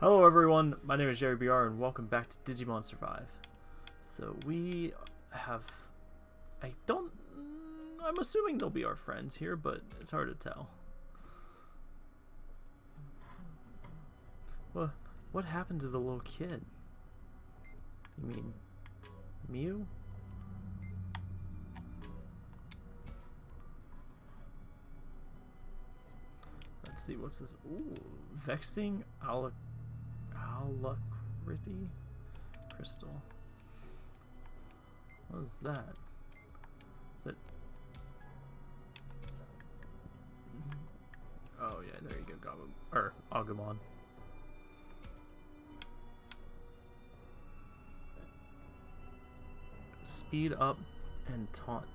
Hello everyone, my name is Jerry BR and welcome back to Digimon Survive. So we have... I don't... I'm assuming they'll be our friends here, but it's hard to tell. What, what happened to the little kid? You mean... Miu? Let's see, what's this? Ooh, Vexing Alac Alacrity Crystal. What is that? Is it? Oh yeah, there you go, Goblin or Agumon. Speed up and taunt.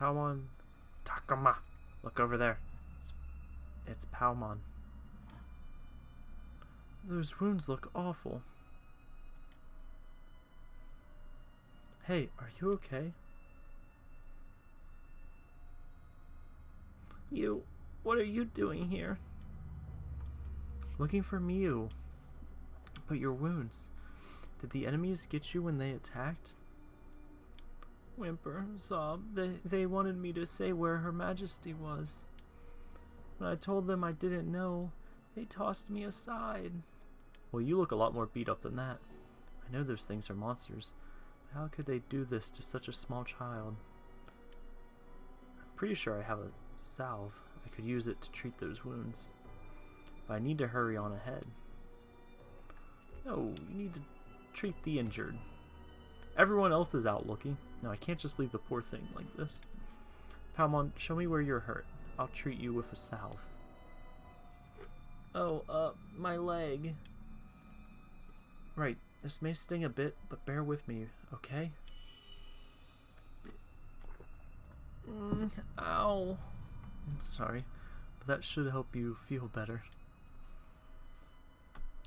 Palmon Takuma. Look over there. It's, it's Palmon. Those wounds look awful. Hey, are you okay? You, what are you doing here? Looking for Mew. But your wounds. Did the enemies get you when they attacked? Whimper, sob. They, they wanted me to say where Her Majesty was. When I told them I didn't know, they tossed me aside. Well, you look a lot more beat up than that. I know those things are monsters, but how could they do this to such a small child? I'm pretty sure I have a salve. I could use it to treat those wounds. But I need to hurry on ahead. No, you need to treat the injured. Everyone else is out looking. Now I can't just leave the poor thing like this. Palmon, show me where you're hurt. I'll treat you with a salve. Oh, uh, my leg. Right, this may sting a bit, but bear with me, okay? Mm, ow. I'm sorry, but that should help you feel better.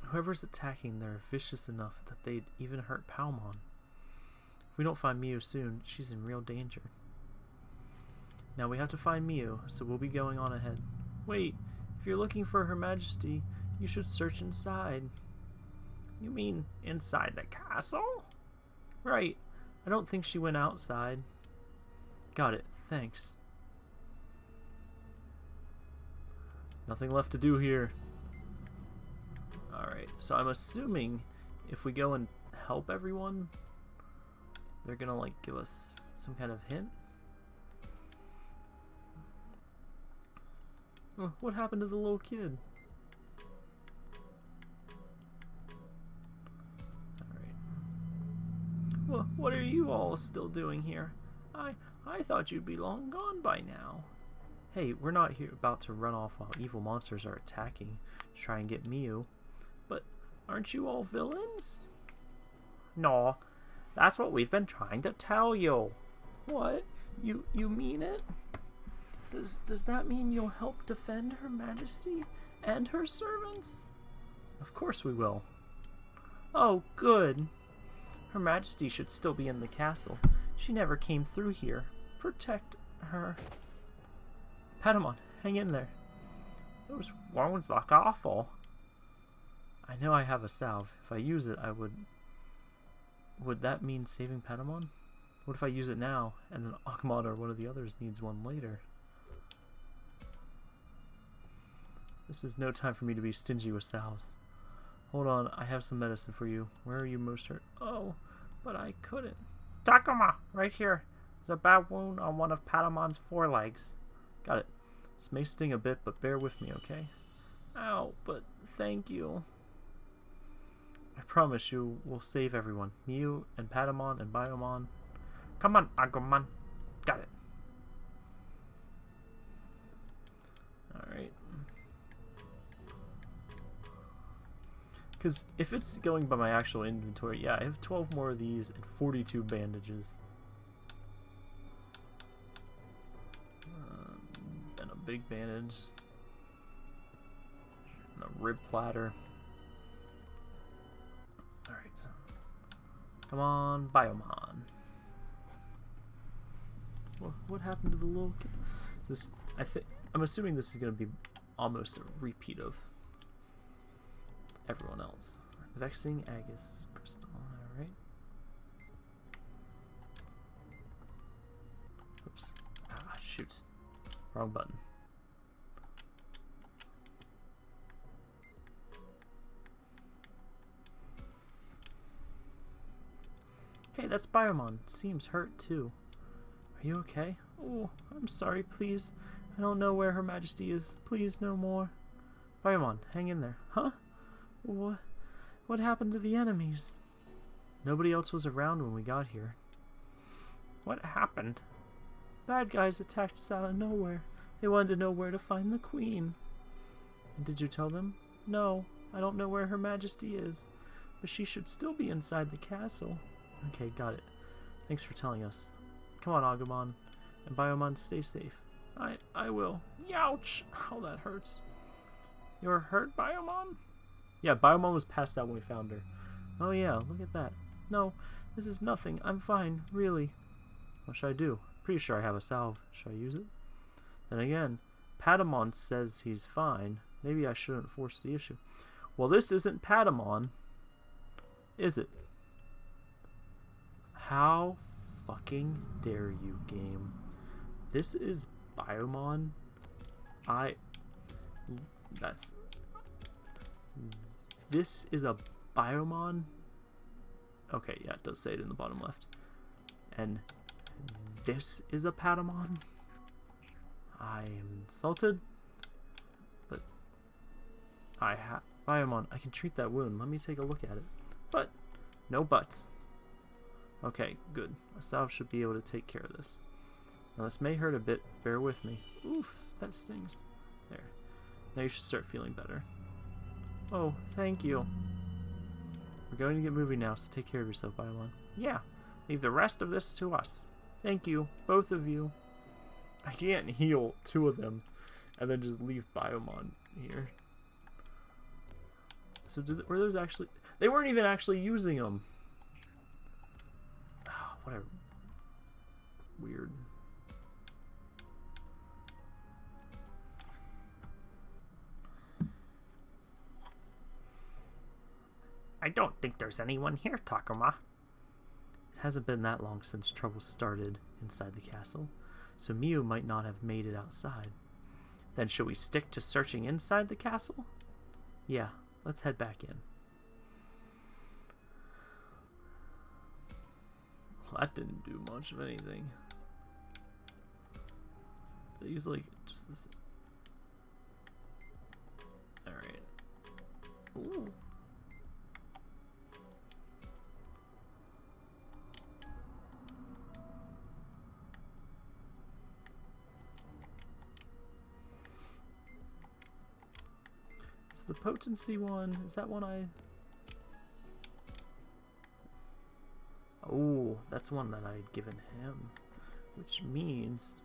Whoever's attacking, they're vicious enough that they'd even hurt Palmon. We don't find Miu soon, she's in real danger. Now we have to find Miu, so we'll be going on ahead. Wait, if you're looking for Her Majesty, you should search inside. You mean inside the castle? Right. I don't think she went outside. Got it. Thanks. Nothing left to do here. Alright, so I'm assuming if we go and help everyone, they're gonna like give us some kind of hint. Oh, what happened to the little kid? Alright. Well, what are you all still doing here? I I thought you'd be long gone by now. Hey, we're not here about to run off while evil monsters are attacking to try and get Miu. But aren't you all villains? No, that's what we've been trying to tell you. What? You you mean it? Does does that mean you'll help defend Her Majesty and her servants? Of course we will. Oh, good. Her Majesty should still be in the castle. She never came through here. Protect her. Patamon, hang in there. Those wounds look awful. I know I have a salve. If I use it, I would... Would that mean saving Patamon? What if I use it now, and then Agumon or one of the others needs one later? This is no time for me to be stingy with salves. Hold on, I have some medicine for you. Where are you most hurt? Oh, but I couldn't. Takuma, right here. There's a bad wound on one of Patamon's forelegs. Got it. This may sting a bit, but bear with me, okay? Ow, but thank you. I promise you we'll save everyone. Miu and Patamon and Biyomon. Come on, Agumon. Got it. Alright. Because if it's going by my actual inventory, yeah, I have 12 more of these and 42 bandages. Um, and a big bandage. And a rib platter. Alright. Come on, Biyomon. What, happened to the little kid? Is this, I think, I'm assuming this is going to be almost a repeat of everyone else. Vexing Agus Crystal, alright. Oops. Ah, shoot. Wrong button. Hey, that's Biyomon. Seems hurt too. Are you okay? Oh, I'm sorry, please. I don't know where Her Majesty is. Please, no more. Biyomon, hang in there. Huh? What? What happened to the enemies? Nobody else was around when we got here. What happened? Bad guys attacked us out of nowhere. They wanted to know where to find the queen. And did you tell them? No, I don't know where Her Majesty is, but she should still be inside the castle. Okay, got it. Thanks for telling us. Come on, Agumon. And Biyomon, stay safe. I I will. Youch! How that hurts. You're hurt, Biyomon? Yeah, Biyomon was passed out when we found her. Oh yeah, look at that. No, this is nothing. I'm fine, really. What should I do? Pretty sure I have a salve. Should I use it? Then again, Patamon says he's fine. Maybe I shouldn't force the issue. Well, this isn't Patamon, is it? How fucking dare you, game? This is Biyomon. I. That's. This is a Biyomon. Okay, yeah, it does say it in the bottom left. And this is a Patamon. I am insulted. But I have Biyomon. I can treat that wound. Let me take a look at it. But no buts. Okay, good. A salve should be able to take care of this. Now this may hurt a bit, bear with me. Oof, that stings. There. Now you should start feeling better. Oh, thank you. We're going to get moving now, so take care of yourself, Biyomon. Yeah, leave the rest of this to us. Thank you, both of you. I can't heal two of them and then just leave Biyomon here. So did, were those actually... They weren't even actually using them. Whatever. Weird. I don't think there's anyone here, Takuma. It hasn't been that long since trouble started inside the castle, so Miu might not have made it outside. Then should we stick to searching inside the castle? Yeah, let's head back in. That didn't do much of anything. He's like just this. All right. Ooh. Is the potency one? Is that one I Oh, that's one that I'd given him. Which means,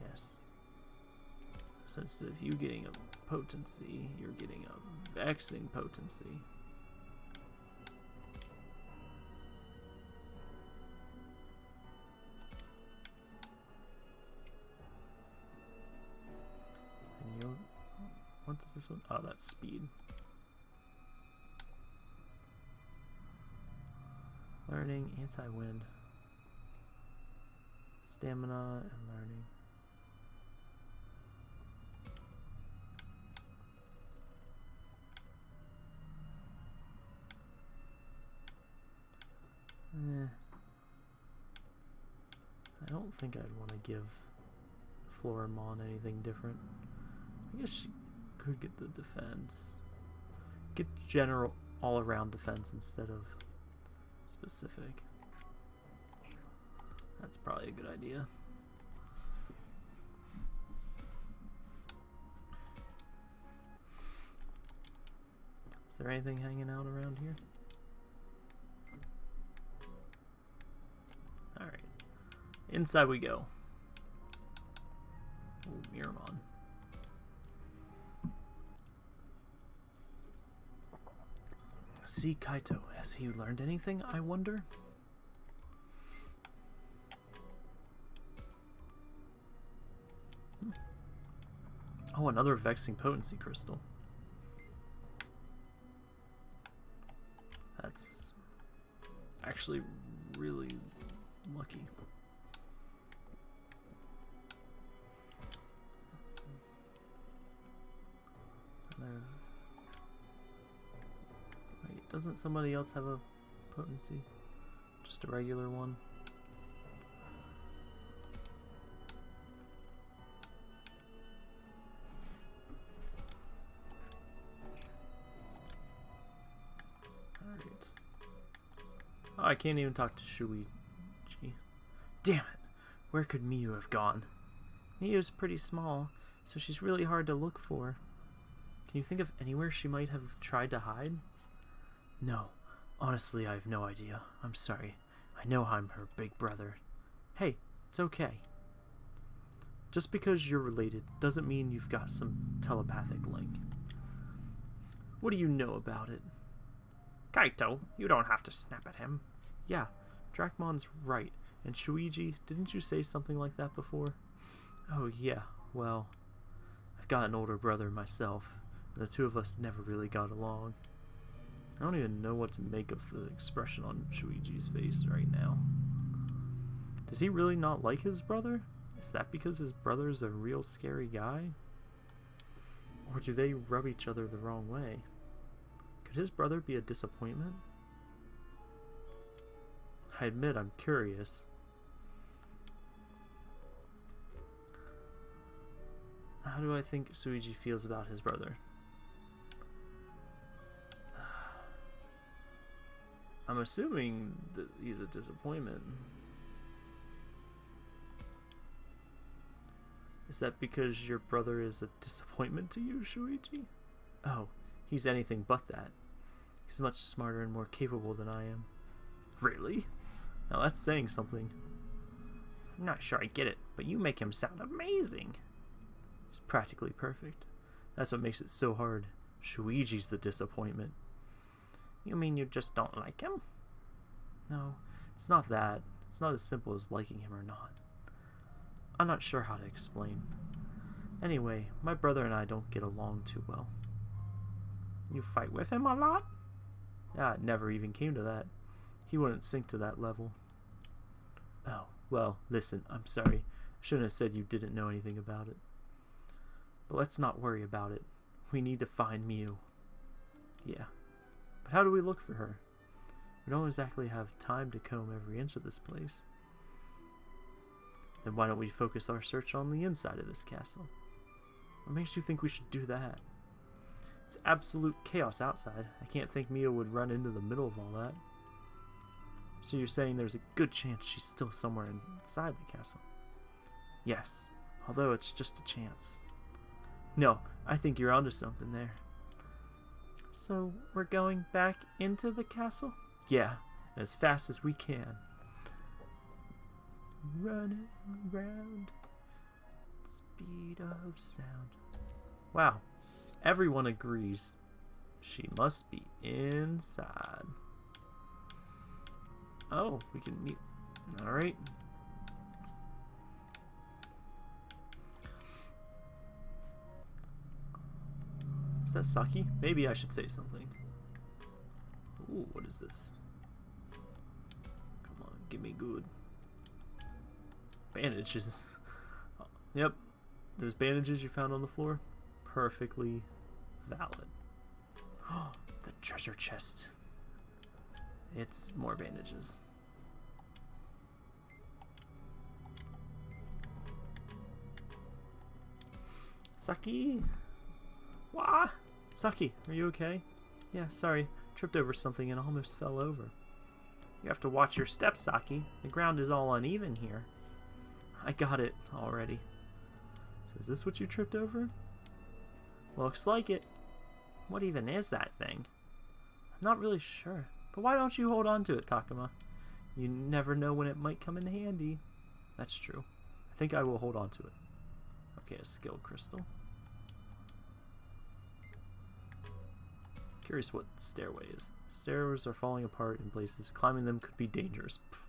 yes. So instead of you getting a potency, you're getting a vexing potency. And you, what does this one? Oh, that's speed. Learning, anti-wind. Stamina and learning. Eh. I don't think I'd want to give Floramon anything different. I guess she could get the defense. Get general all-around defense instead of specific. That's probably a good idea. Is there anything hanging out around here? Alright. Inside we go. Ooh, Miramon. See Kaito. Has he learned anything, I wonder? Hmm. Oh, another vexing potency crystal. That's actually really lucky. Doesn't somebody else have a potency? Just a regular one? Alright. Oh, I can't even talk to Shuuji. Damn it! Where could Miu have gone? Miu's pretty small, so she's really hard to look for. Can you think of anywhere she might have tried to hide? No. Honestly, I have no idea. I'm sorry. I know I'm her big brother. Hey, it's okay. Just because you're related doesn't mean you've got some telepathic link. What do you know about it? Kaito, you don't have to snap at him. Yeah, Dracmon's right. And Shuuji, didn't you say something like that before? Oh yeah, well, I've got an older brother myself. The two of us never really got along. I don't even know what to make of the expression on Shuuji's face right now. Does he really not like his brother? Is that because his brother's a real scary guy? Or do they rub each other the wrong way? Could his brother be a disappointment? I admit I'm curious. How do I think Shuuji feels about his brother? I'm assuming that he's a disappointment. Is that because your brother is a disappointment to you, Shuuji? Oh, he's anything but that. He's much smarter and more capable than I am. Really? Now that's saying something. I'm not sure I get it, but you make him sound amazing. He's practically perfect. That's what makes it so hard. Shuuji's the disappointment. You mean you just don't like him? No, it's not that. It's not as simple as liking him or not. I'm not sure how to explain. Anyway, my brother and I don't get along too well. You fight with him a lot? Yeah, it never even came to that. He wouldn't sink to that level. Oh, well, listen, I'm sorry. I shouldn't have said you didn't know anything about it. But let's not worry about it. We need to find Miu. Yeah. But how do we look for her? We don't exactly have time to comb every inch of this place. Then why don't we focus our search on the inside of this castle? What makes you think we should do that? It's absolute chaos outside. I can't think Miu would run into the middle of all that. So you're saying there's a good chance she's still somewhere inside the castle? Yes, although it's just a chance. No, I think you're onto something there. So we're going back into the castle? Yeah, as fast as we can. Running around speed of sound. Wow, everyone agrees. She must be inside. Oh, we can meet. Alright. Is that Saki? Maybe I should say something. Ooh, what is this? Come on, give me good. Bandages. Oh, yep, there's bandages you found on the floor, perfectly valid. the treasure chest. It's more bandages. Saki! Wah! Saki, are you okay? Yeah, sorry. Tripped over something and almost fell over. You have to watch your steps, Saki. The ground is all uneven here. I got it already. So is this what you tripped over? Looks like it. What even is that thing? I'm not really sure. But why don't you hold on to it, Takuma? You never know when it might come in handy. That's true. I think I will hold on to it. Okay, a skill crystal. Curious what stairway is. Stairs are falling apart in places. Climbing them could be dangerous. Pfft.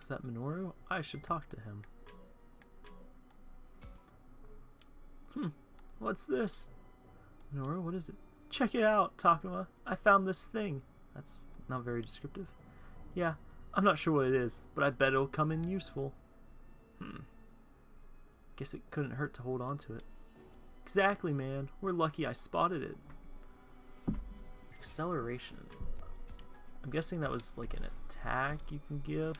Is that Minoru? I should talk to him. Hmm, what's this? Minoru, what is it? Check it out, Takuma. I found this thing. That's not very descriptive. Yeah, I'm not sure what it is, but I bet it'll come in useful. Hmm. Guess it couldn't hurt to hold on to it. Exactly, man. We're lucky I spotted it. Acceleration. I'm guessing that was like an attack you can give.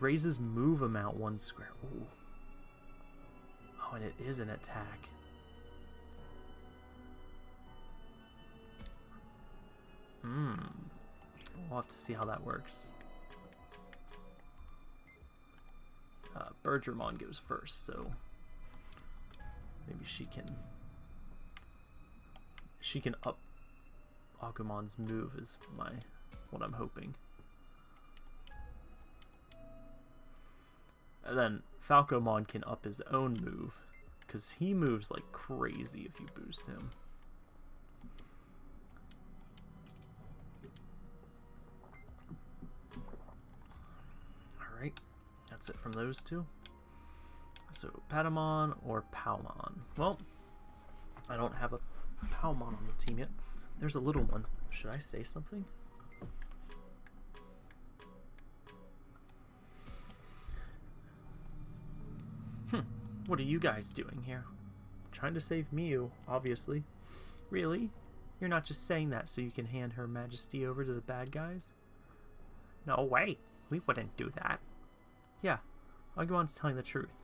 Raises move amount one square. Ooh. Oh, and it is an attack. Hmm. We'll have to see how that works. Uh, Bergermon goes first, so maybe she can she can up Agumon's move is my what I'm hoping. And then Falcomon can up his own move because he moves like crazy if you boost him. That's it from those two. So Patamon or Palmon. Well, I don't have a Palmon on the team yet. There's a little one. Should I say something? Hmm. What are you guys doing here? Trying to save Miu, obviously. Really? You're not just saying that so you can hand Her Majesty over to the bad guys? No way. We wouldn't do that. Yeah, Agumon's telling the truth.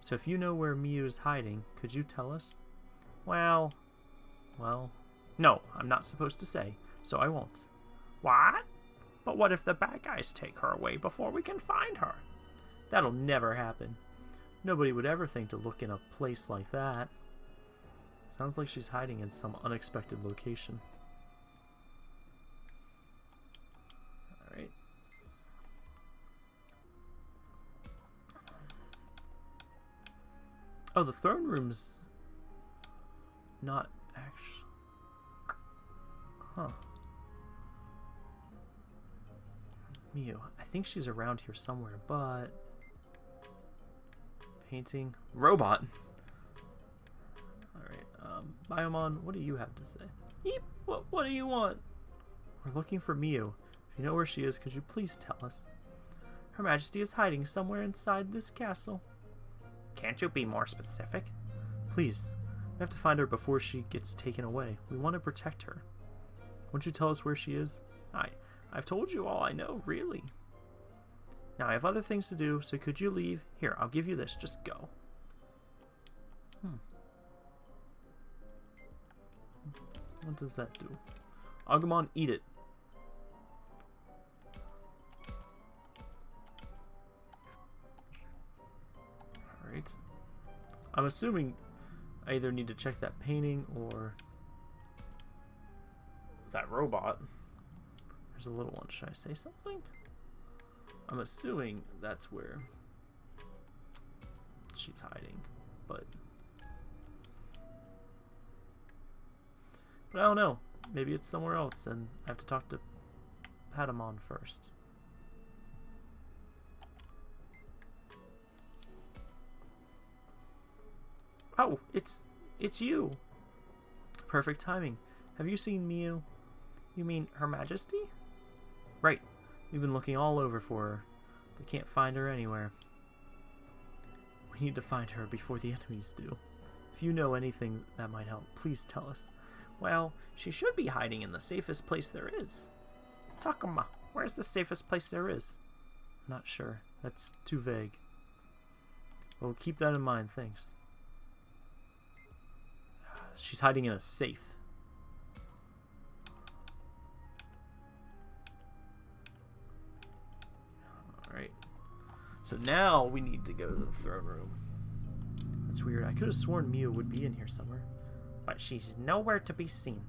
So if you know where Miu is hiding, could you tell us? Well, well, no, I'm not supposed to say, so I won't. What? But what if the bad guys take her away before we can find her? That'll never happen. Nobody would ever think to look in a place like that. Sounds like she's hiding in some unexpected location. Oh, the throne room's not actually. Huh. Miu. I think she's around here somewhere, but. Painting. Robot! Alright, um, Biyomon, what do you have to say? Yeep, what, what do you want? We're looking for Miu. If you know where she is, could you please tell us? Her Majesty is hiding somewhere inside this castle. Can't you be more specific? Please. We have to find her before she gets taken away. We want to protect her. Won't you tell us where she is? I, I've told you all I know, really. Now I have other things to do, so could you leave? Here, I'll give you this. Just go. Hmm. What does that do? Agumon, eat it. I'm assuming I either need to check that painting or that robot. There's a little one. Should I say something? I'm assuming that's where she's hiding, but but I don't know. Maybe it's somewhere else, and I have to talk to Patamon first. Oh, it's it's you. Perfect timing. Have you seen Miu? You mean Her Majesty? Right. We've been looking all over for her, but can't find her anywhere. We need to find her before the enemies do. If you know anything that might help, please tell us. Well, she should be hiding in the safest place there is. Takuma, where's the safest place there is? I'm not sure. That's too vague. Well, keep that in mind, thanks. She's hiding in a safe. Alright. So now we need to go to the throne room. That's weird. I could have sworn Miu would be in here somewhere. But she's nowhere to be seen.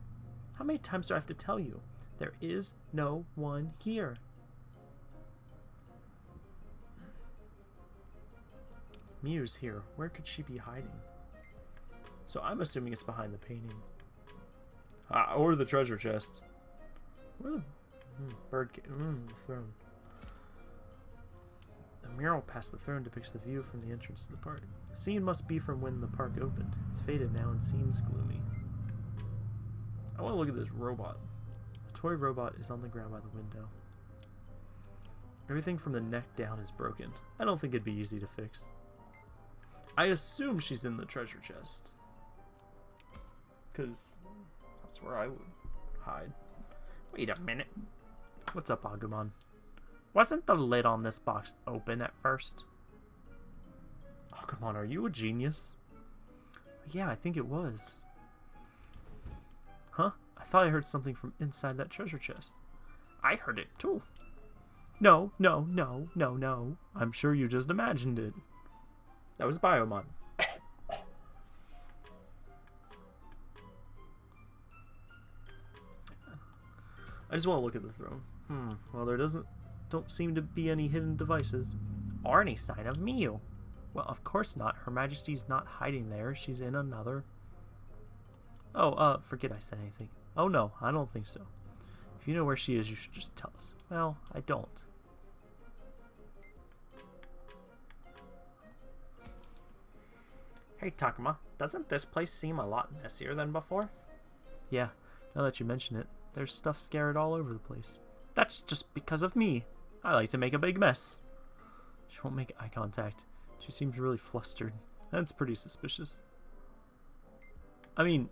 How many times do I have to tell you? There is no one here. Miu's here. Where could she be hiding? So I'm assuming it's behind the painting. Ah, or the treasure chest. Where the mm, bird mm, the throne. The mural past the throne depicts the view from the entrance to the park. The scene must be from when the park opened. It's faded now and seems gloomy. I want to look at this robot. A toy robot is on the ground by the window. Everything from the neck down is broken. I don't think it'd be easy to fix. I assume she's in the treasure chest. Because that's where I would hide. Wait a minute. What's up, Agumon? Wasn't the lid on this box open at first? Agumon, are you a genius? Yeah, I think it was. Huh? I thought I heard something from inside that treasure chest. I heard it too. No, no, no, no, no. I'm sure you just imagined it. That was Biyomon. I just want to look at the throne. Hmm. Well, there doesn't don't seem to be any hidden devices or any sign of Miu. Well, of course not. Her Majesty's not hiding there. She's in another. Oh, uh, forget I said anything. Oh no, I don't think so. If you know where she is, you should just tell us. Well, I don't. Hey Takuma, doesn't this place seem a lot messier than before? Yeah, now that you mention it, there's stuff scattered all over the place. That's just because of me. I like to make a big mess. She won't make eye contact. She seems really flustered. That's pretty suspicious. I mean,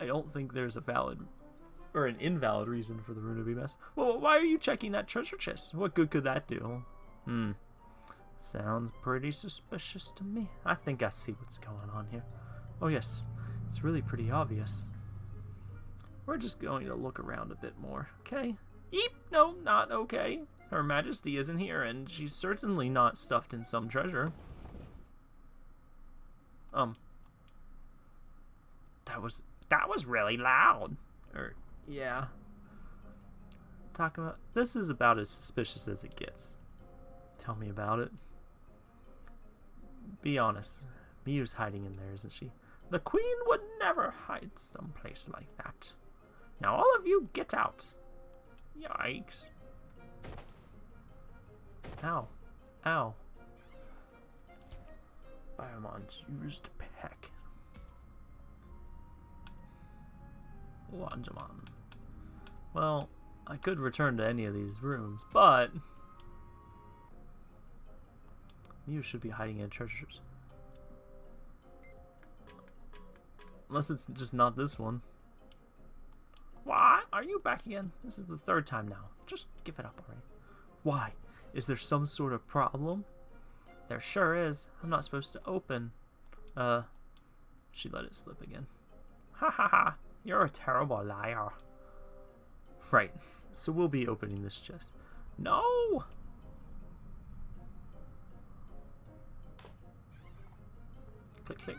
I don't think there's a valid or an invalid reason for the room to be mess. Well, why are you checking that treasure chest? What good could that do? Hmm. Sounds pretty suspicious to me. I think I see what's going on here. Oh yes, it's really pretty obvious. We're just going to look around a bit more, okay? Eep! No, not okay. Her Majesty isn't here, and she's certainly not stuffed in some treasure. Um. That was that was really loud. Or yeah. Talking about this is about as suspicious as it gets. Tell me about it. Be honest. Miu's hiding in there, isn't she? The Queen would never hide someplace like that. Now all of you get out. Yikes. Ow. Ow. Biyomon's used peck. Wanjamon. Well, I could return to any of these rooms, but... Miu should be hiding in treasures. Unless it's just not this one. Why? Are you back again? This is the third time now. Just give it up already. Why? Is there some sort of problem? There sure is. I'm not supposed to open. Uh, she let it slip again. Ha ha ha. You're a terrible liar. Right. So we'll be opening this chest. No! Click, click.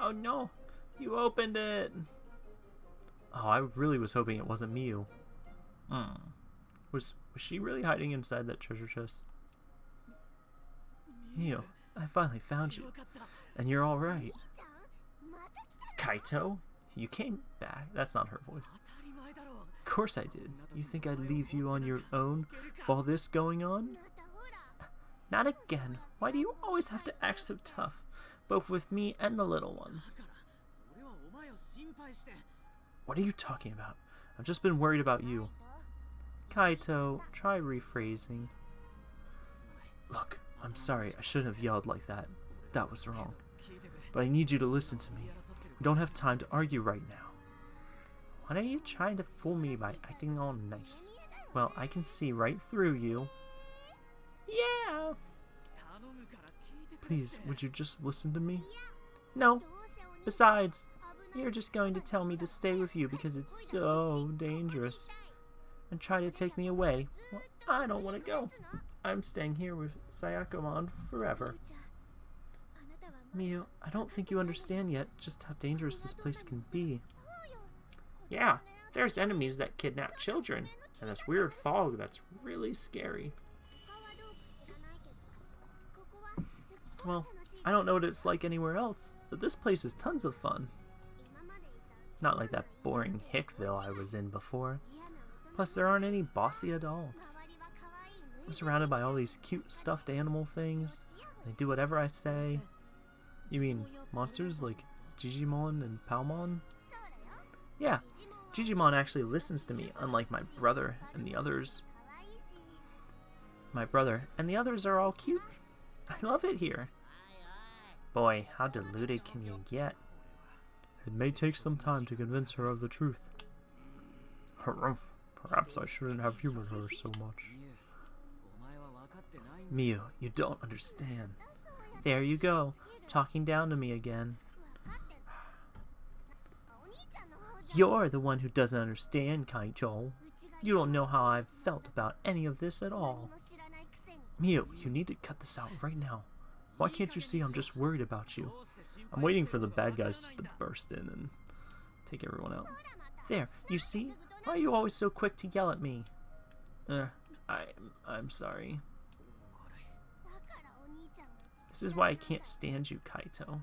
Oh no! You opened it! Oh, I really was hoping it wasn't Miu. Hmm. Was, was she really hiding inside that treasure chest? Miu, I finally found you. And you're alright. Kaito? You came back? That's not her voice. Of course I did. You think I'd leave you on your own with all this going on? Not again. Why do you always have to act so tough, both with me and the little ones? What are you talking about? I've just been worried about you. Kaito, try rephrasing. Look, I'm sorry, I shouldn't have yelled like that. That was wrong. But I need you to listen to me. We don't have time to argue right now. Why are you trying to fool me by acting all nice? Well, I can see right through you. Yeah! Please, would you just listen to me? No. Besides, you're just going to tell me to stay with you because it's so dangerous. And try to take me away. Well, I don't want to go. I'm staying here with Sayakomon forever. Miu, I don't think you understand yet just how dangerous this place can be. Yeah, there's enemies that kidnap children, and this weird fog that's really scary. Well, I don't know what it's like anywhere else, but this place is tons of fun. Not like that boring Hickville I was in before. Plus, there aren't any bossy adults. I'm surrounded by all these cute stuffed animal things. They do whatever I say. You mean monsters like Jijimon and Palmon? Yeah, Jijimon actually listens to me, unlike my brother and the others. My brother and the others are all cute. I love it here. Boy, how deluded can you get? It may take some time to convince her of the truth. Harumph, perhaps I shouldn't have humored her so much. Miu, you don't understand. There you go, talking down to me again. You're the one who doesn't understand, Kaito. You don't know how I've felt about any of this at all. Miu, you need to cut this out right now. Why can't you see I'm just worried about you? I'm waiting for the bad guys just to burst in and take everyone out. There, you see? Why are you always so quick to yell at me? Uh, I'm, I'm sorry. This is why I can't stand you, Kaito.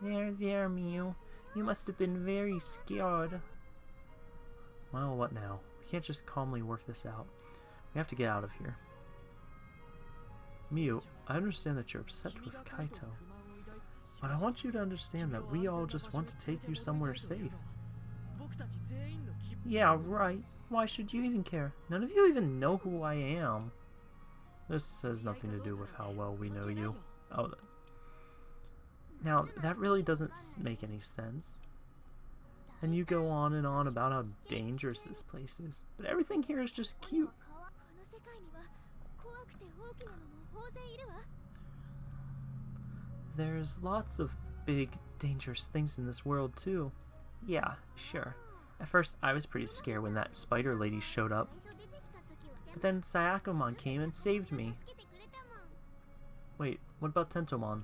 There, there, Miu. You must have been very scared. Well, what now? We can't just calmly work this out. We have to get out of here. Miu, I understand that you're upset with Kaito. But I want you to understand that we all just want to take you somewhere safe. Yeah, right. Why should you even care? None of you even know who I am. This has nothing to do with how well we know you. Oh, now, that really doesn't make any sense. And you go on and on about how dangerous this place is, but everything here is just cute. There's lots of big, dangerous things in this world, too. Yeah, sure. At first, I was pretty scared when that spider lady showed up. But then Sayakomon came and saved me. Wait, what about Tentomon?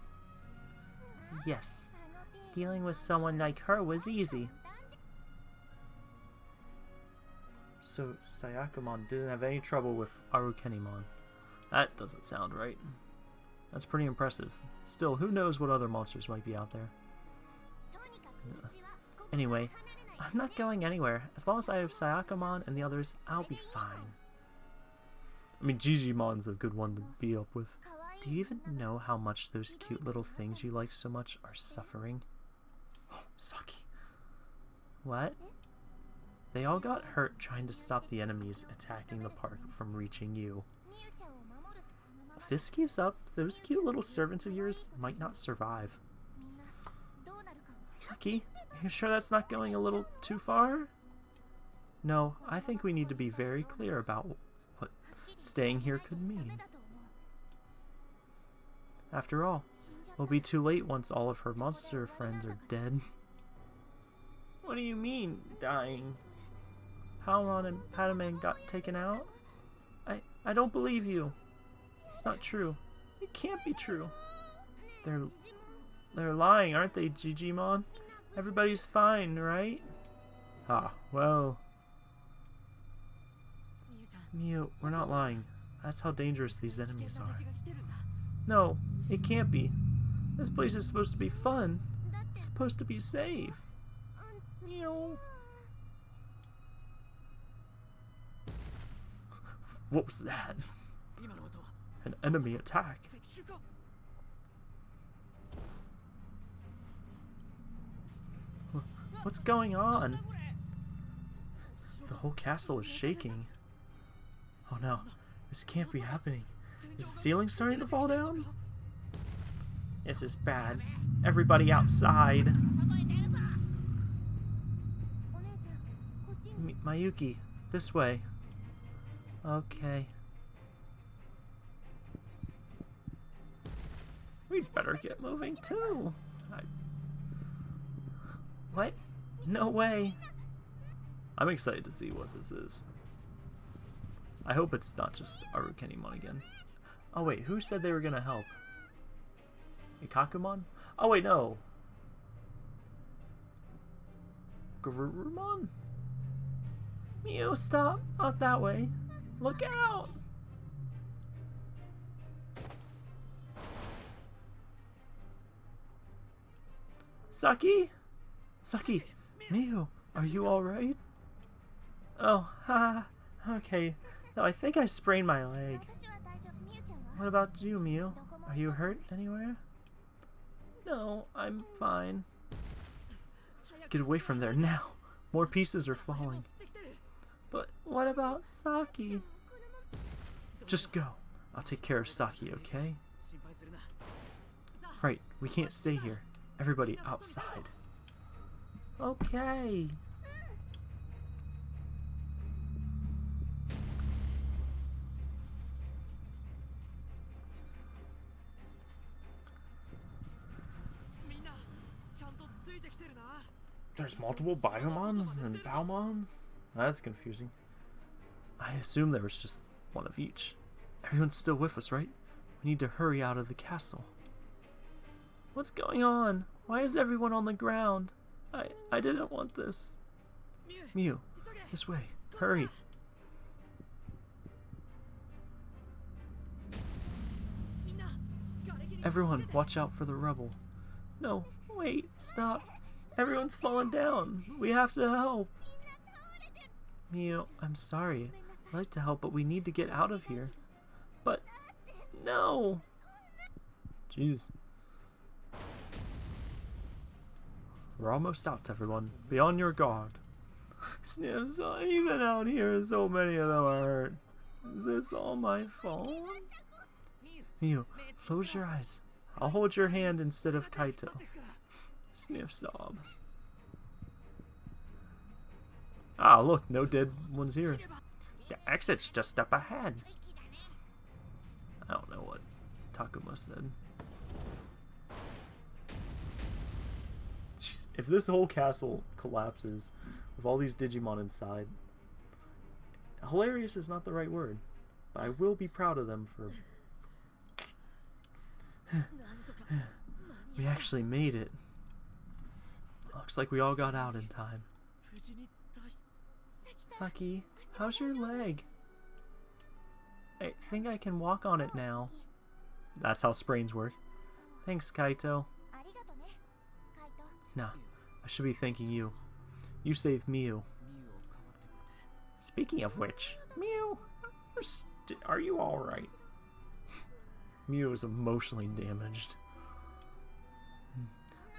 Yes, dealing with someone like her was easy. So Sayakomon didn't have any trouble with Arukenimon. That doesn't sound right. That's pretty impressive. Still, who knows what other monsters might be out there. Anyway, I'm not going anywhere. As long as I have Sayakomon and the others, I'll be fine. I mean, Gigimon's a good one to be up with. Do you even know how much those cute little things you like so much are suffering? Oh, Saki. What? They all got hurt trying to stop the enemies attacking the park from reaching you. If this keeps up, those cute little servants of yours might not survive. Saki, you sure that's not going a little too far? No, I think we need to be very clear about what staying here could mean. After all, it'll be too late once all of her monster friends are dead. What do you mean, dying? Palmon and Patamon got taken out? I, I don't believe you. It's not true. It can't be true. They're, they're lying, aren't they, Jijimon? Everybody's fine, right? Ah, well... Miu, we're not lying. That's how dangerous these enemies are. No, it can't be. This place is supposed to be fun. It's supposed to be safe. Meow. What was that? An enemy attack. What's going on? The whole castle is shaking. Oh no, this can't be happening. Is the ceiling starting to fall down? This is bad. Everybody outside. M Mayuki, this way. Okay. We'd better get moving too. I... What? No way. I'm excited to see what this is. I hope it's not just Arukenimon again. Oh wait, who said they were gonna help? Ikakumon? Oh wait, no. Garurumon? Miu, stop! Not that way. Look out! Saki? Saki, Miu, are you alright? Oh, ha, okay. No, I think I sprained my leg. What about you, Miu? Are you hurt anywhere? No, I'm fine. Get away from there now. More pieces are falling. But what about Saki? Just go. I'll take care of Saki, okay? Right, we can't stay here. Everybody outside. Okay. There's multiple Biyomons and Baumons? That's confusing. I assume there was just one of each. Everyone's still with us, right? We need to hurry out of the castle. What's going on? Why is everyone on the ground? I I didn't want this. Miu, this way. Hurry. Everyone, watch out for the rubble. No, wait, stop. Everyone's fallen down. We have to help. Miu, I'm sorry. I'd like to help, but we need to get out of here. But, no! Jeez. We're almost out, everyone. Be on your guard. Sniffs, even out here, so many of them are hurt. Is this all my fault? Miu, close your eyes. I'll hold your hand instead of Kaito. Sniff sob. Ah, look, no dead ones here. The exit's just up ahead. I don't know what Takuma said. If this whole castle collapses with all these Digimon inside, hilarious is not the right word. But I will be proud of them for... we actually made it. Looks like we all got out in time. Saki, how's your leg? I think I can walk on it now. That's how sprains work. Thanks, Kaito. Nah, I should be thanking you. You saved Miu. Speaking of which, Miu, are you alright? Miu is emotionally damaged.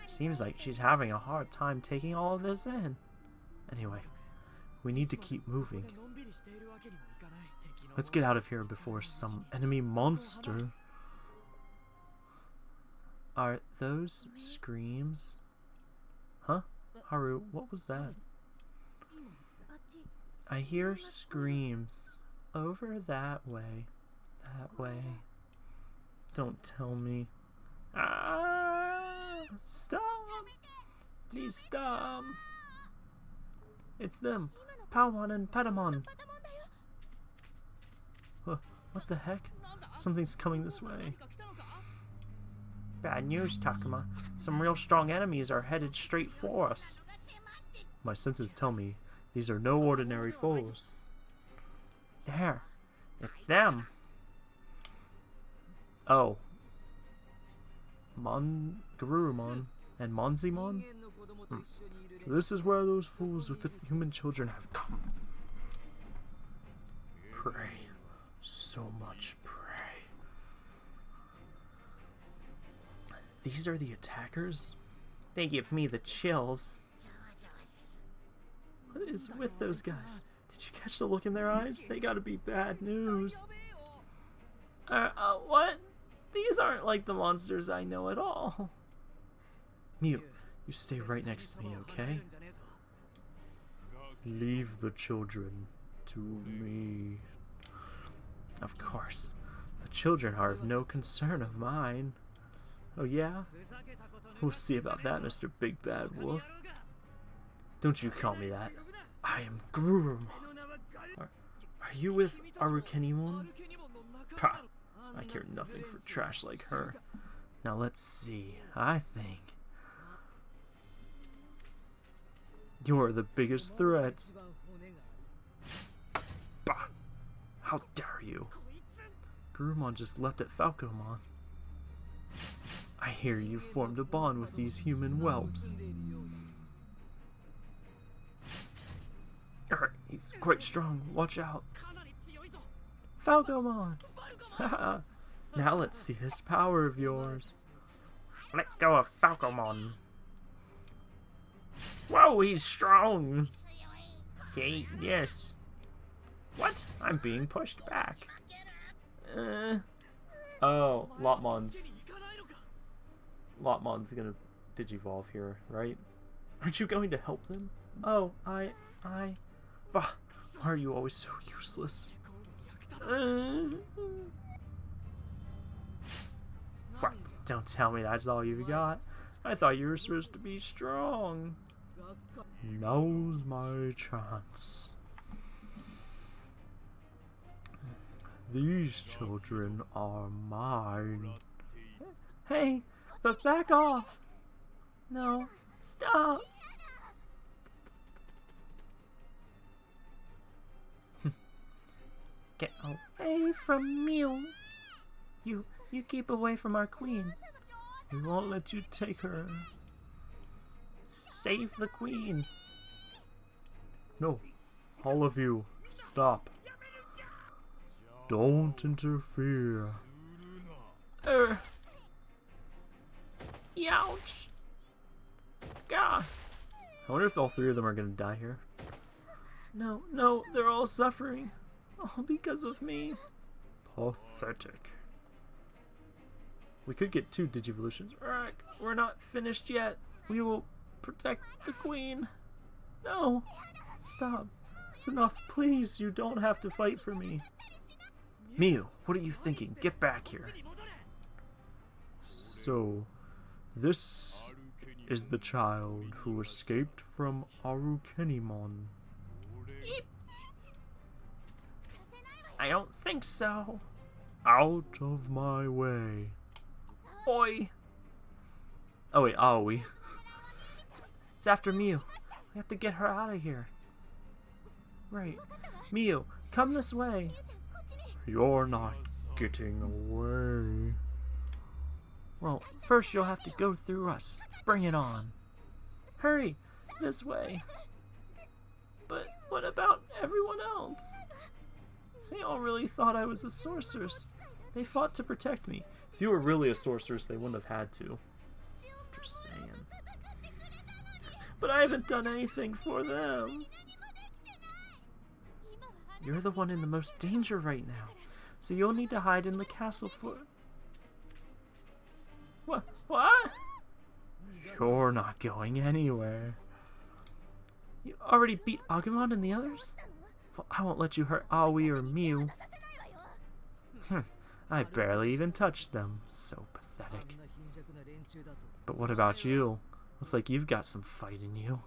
Seems like she's having a hard time taking all of this in. Anyway, we need to keep moving. Let's get out of here before some enemy monster... Are those screams? Huh? Haru, what was that? I hear screams. Over that way. That way. Don't tell me. Ah! Stop! Please stop! It's them! Palmon and Patamon! Huh, what the heck? Something's coming this way. Bad news, Takuma. Some real strong enemies are headed straight for us. My senses tell me these are no ordinary foes. There. It's them. Oh. Mon... Garurumon and Monzaemon? Hmm. This is where those fools with the human children have come. Pray. So much These are the attackers? They give me the chills. What is with those guys? Did you catch the look in their eyes? They gotta be bad news. Uh, uh, what? These aren't like the monsters I know at all. Miu, you stay right next to me, okay? Leave the children to me. Of course. The children are of no concern of mine. Oh yeah? We'll see about that, Mr. Big Bad Wolf. Don't you call me that. I am Garurumon. Are, are you with Arukenimon? Pah! I care nothing for trash like her. Now let's see. I think you're the biggest threat. Bah! How dare you? Garurumon just left at Falcomon. I hear you've formed a bond with these human whelps. Er, he's quite strong. Watch out. Falcomon! now let's see this power of yours. Let go of Falcomon. Whoa, he's strong. Yes. What? I'm being pushed back. Uh, oh, Lopmon's. Lopmon's gonna digivolve here, right? Aren't you going to help them? Oh, I, I, bah, why are you always so useless? Uh, what? Don't tell me that's all you've got. I thought you were supposed to be strong. Now's my chance. These children are mine. Hey, but back off! No, stop! Get away from me! You, you keep away from our queen. We won't let you take her. Save the queen! No, all of you, stop. Don't interfere. Er. Ouch. God. I wonder if all three of them are gonna die here. No, no, they're all suffering. All because of me. Pathetic. We could get two Digivolutions. Alright, we're not finished yet. We will protect the queen. No. Stop. It's enough. Please, you don't have to fight for me. Miu, what are you thinking? Get back here. So, this is the child who escaped from Arukenimon. Eep. I don't think so. Out of my way. Oi. Oh wait, are we? It's, it's after Miu. We have to get her out of here. Right. Miu, come this way. You're not getting away. Well, first you'll have to go through us. Bring it on. Hurry, this way. But what about everyone else? They all really thought I was a sorceress. They fought to protect me. If you were really a sorceress, they wouldn't have had to. Just saying. But I haven't done anything for them. You're the one in the most danger right now, so you'll need to hide in the castle for... What? What? You're not going anywhere. You already beat Agumon and the others? Well, I won't let you hurt Aoi or Miu. Hmm, I barely even touched them. So pathetic. But what about you? Looks like you've got some fight in you.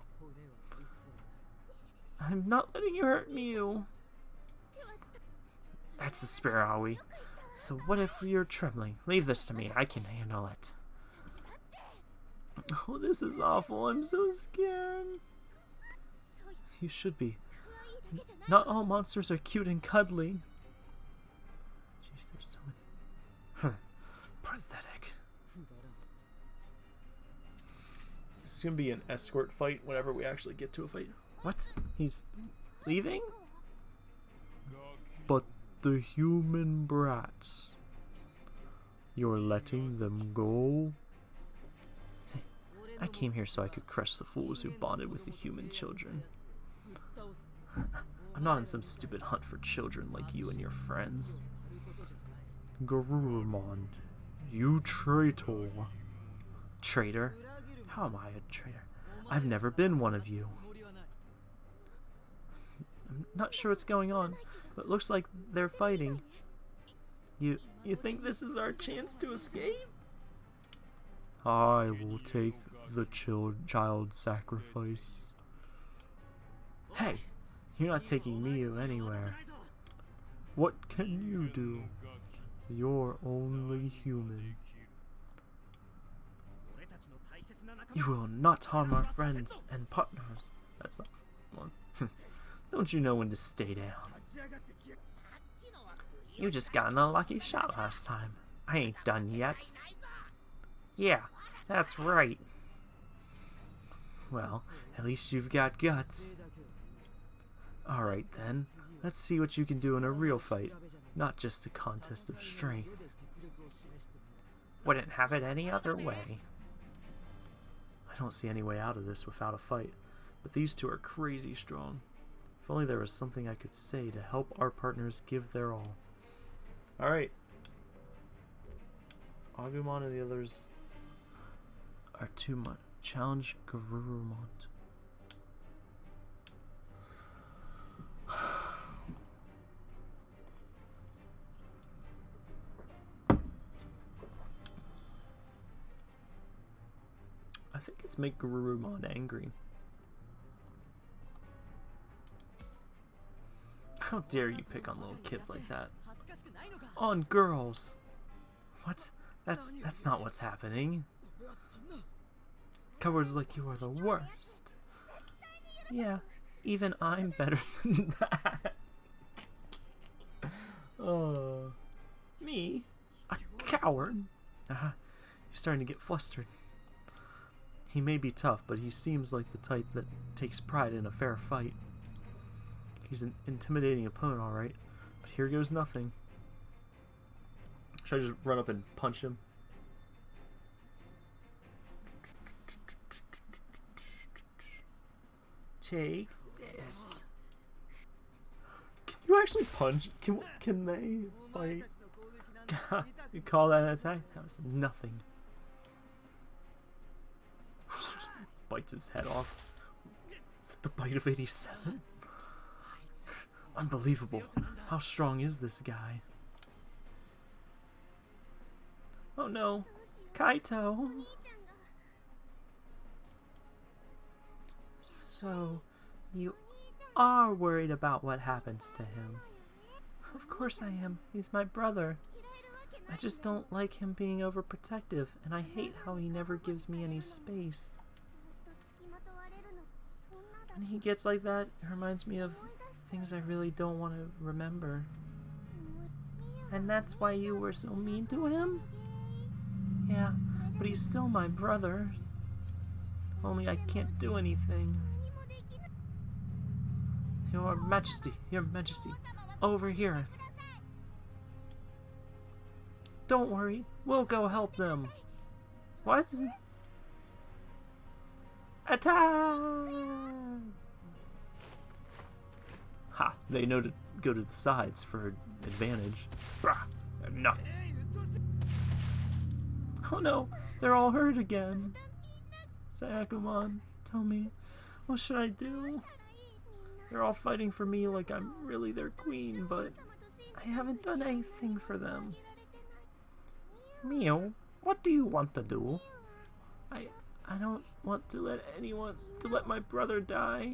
I'm not letting you hurt Miu. That's the spirit, Aoi. So what if you're trembling? Leave this to me. I can handle it. Oh, this is awful. I'm so scared. You should be. Not all monsters are cute and cuddly. Jeez, there's so many. Huh. Pathetic. This is gonna be an escort fight whenever we actually get to a fight. What? He's leaving? But the human brats. You're letting them go? I came here so I could crush the fools who bonded with the human children. I'm not in some stupid hunt for children like you and your friends. Garurumon, you traitor. Traitor? How am I a traitor? I've never been one of you. I'm not sure what's going on, but it looks like they're fighting. You you think this is our chance to escape? I will take the child child sacrifice. Hey, you're not taking me anywhere. What can you do? You're only human. You will not harm our friends and partners. That's not one. Don't you know when to stay down? You just got an unlucky shot last time. I ain't done yet. Yeah, that's right. Well, at least you've got guts. Alright then, let's see what you can do in a real fight, not just a contest of strength. Wouldn't have it any other way. I don't see any way out of this without a fight, but these two are crazy strong. If only there was something I could say to help our partners give their all. Alright. Agumon and the others are too much. Challenge Garurumon. I think it's make Garurumon angry. How dare you pick on little kids like that? On girls! What? That's that's not what's happening. Cowards like you are the worst. Yeah, even I'm better than that. Uh, me? A coward? Uh, you're starting to get flustered. He may be tough, but he seems like the type that takes pride in a fair fight. He's an intimidating opponent, alright, but here goes nothing. Should I just run up and punch him? Take this. Can you actually punch? Can can they fight? God, you call that an attack? That was nothing. Bites his head off. Is that the bite of 87? Unbelievable. How strong is this guy? Oh no. Kaito. So, you are worried about what happens to him. Of course I am. He's my brother. I just don't like him being overprotective, and I hate how he never gives me any space. When he gets like that, it reminds me of things I really don't want to remember. And that's why you were so mean to him? Yeah, but he's still my brother. Only I can't do anything. Your Majesty, Your Majesty, over here. Don't worry, we'll go help them. What? Attack! Ha! They know to go to the sides for advantage. Brah! Enough. Oh no, they're all hurt again. Syakomon, tell me, what should I do? They're all fighting for me like I'm really their queen, but I haven't done anything for them. Miu, what do you want to do? I I don't want to let anyone to let my brother die.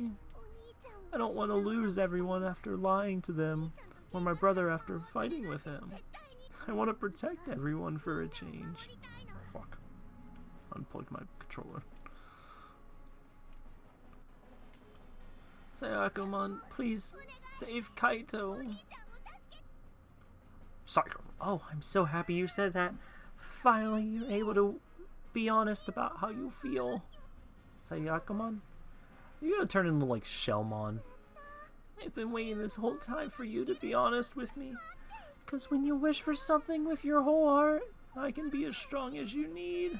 I don't want to lose everyone after lying to them, or my brother after fighting with him. I want to protect everyone for a change. Fuck. Unplugged my controller. Syakomon, please save Kaito. Psycho. Oh, I'm so happy you said that. Finally, you're able to be honest about how you feel. Syakomon, you're gonna turn into like Shellmon. I've been waiting this whole time for you to be honest with me. Because when you wish for something with your whole heart, I can be as strong as you need.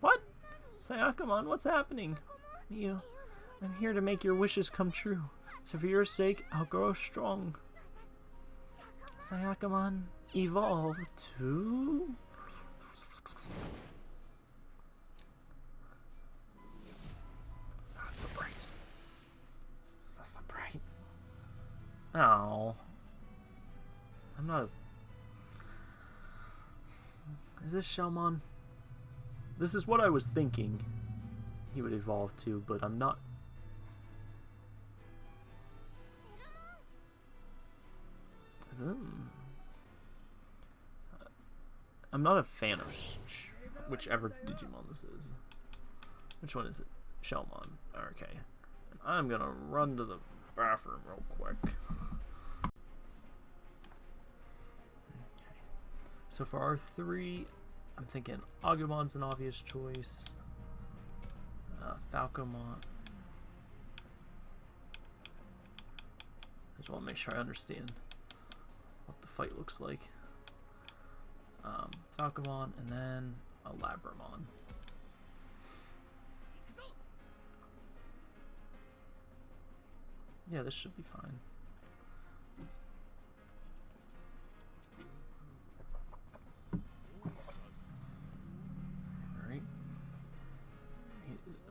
What? Syakomon, ah, what's happening? You, I'm here to make your wishes come true. So for your sake, I'll grow strong. Syakomon, ah, evolve to... Oh. I'm not... Is this Shellmon? This is what I was thinking he would evolve to, but I'm not... Hmm. I'm not a fan of whichever Digimon this is. Which one is it? Shellmon. Okay. I'm gonna run to the bathroom real quick. So for our three, I'm thinking Agumon's an obvious choice. Uh, Falcomon. I just want to make sure I understand what the fight looks like. Um, Falcomon and then a Labramon. Yeah, this should be fine.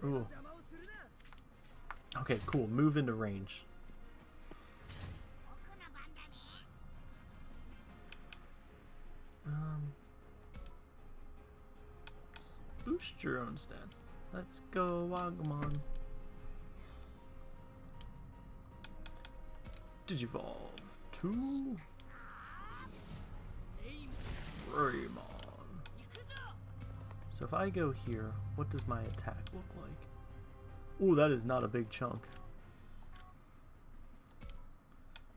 Ooh. Okay, cool. Move into range. Um, boost your own stats. Let's go, Agumon. Digivolve to Greymon. So if I go here, what does my attack look like? Ooh, that is not a big chunk.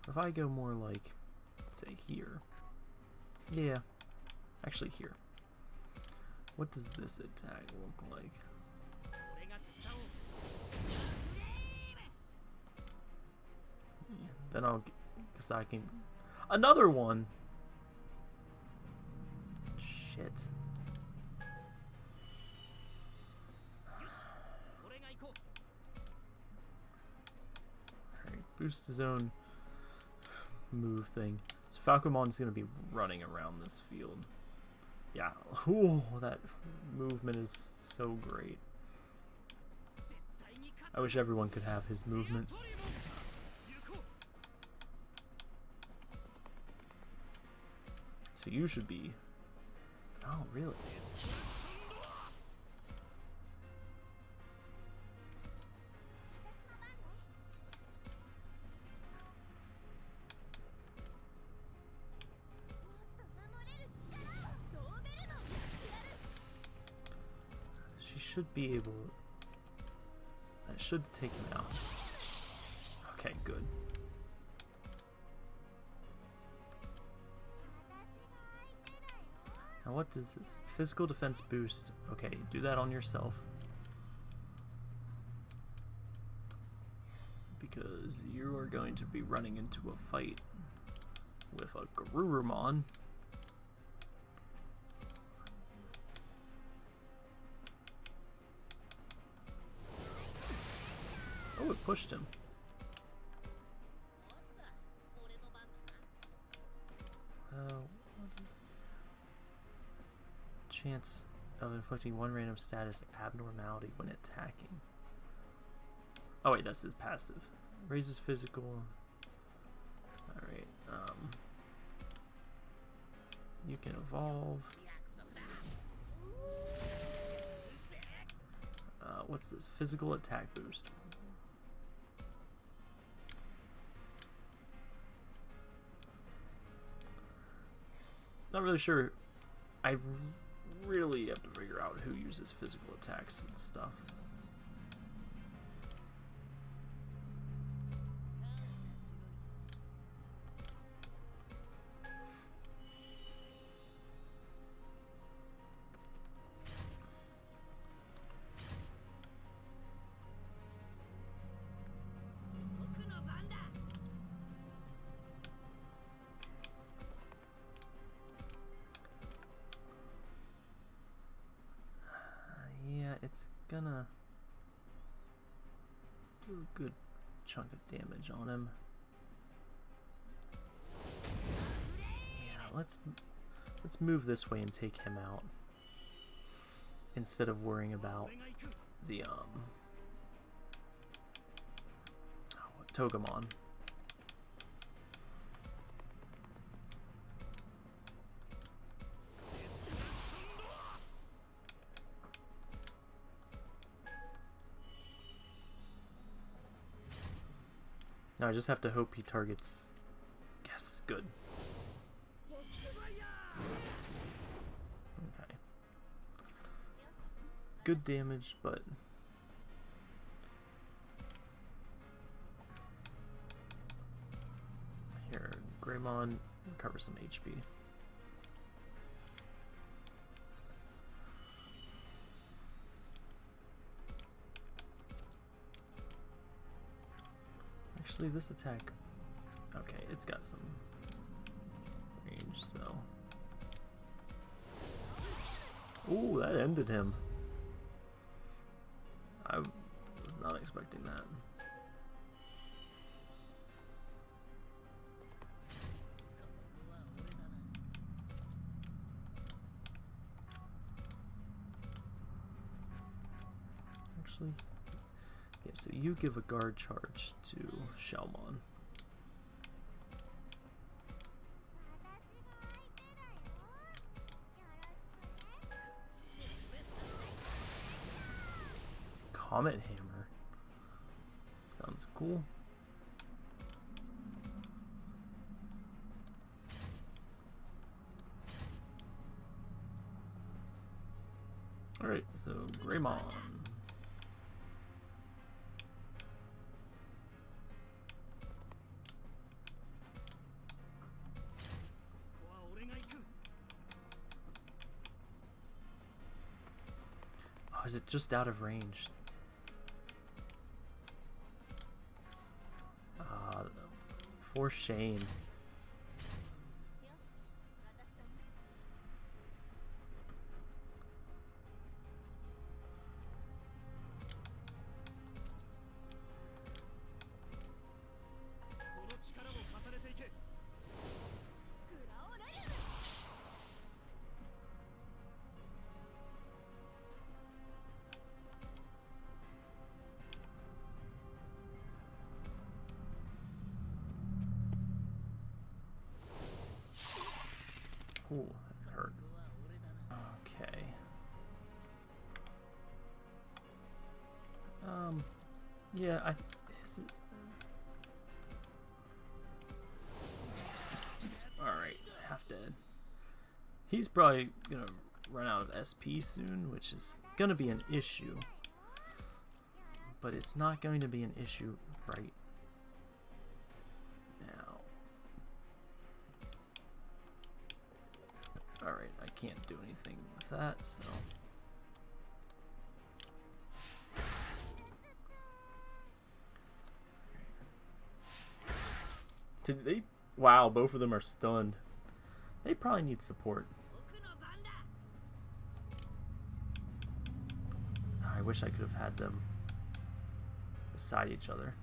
If I go more like, say here. Yeah, actually here. What does this attack look like? Then I'll, because I can, another one. Shit. Boost his own move thing. So Falcomon's gonna be running around this field. Yeah, ooh, that movement is so great. I wish everyone could have his movement. So you should be... Oh, really? Should be able... That should take him out. Okay, good. Now what does this? Physical defense boost. Okay, do that on yourself. Because you are going to be running into a fight with a Garurumon. Pushed him. Uh, chance of inflicting one random status abnormality when attacking. Oh wait, that's his passive. Raises physical. Alright, um... You can evolve. Uh, what's this? Physical attack boost. Not really sure. I really have to figure out who uses physical attacks and stuff. Damage on him. Yeah, let's let's move this way and take him out instead of worrying about the um oh, Togemon. Now I just have to hope he targets... Yes, good. Okay. Good damage, but... Here, Greymon, recover some HP. Actually, this attack... Okay, it's got some range, so... Ooh, that ended him. I was not expecting that. You give a guard charge to Shellmon. Comet Hammer. Sounds cool. Alright, so Greymon. It just out of range? Uh, for shame. He's probably gonna run out of SP soon, which is gonna be an issue. But it's not going to be an issue right now. Alright, I can't do anything with that, so. Did they? Wow, both of them are stunned. They probably need support. Wish I could have had them beside each other.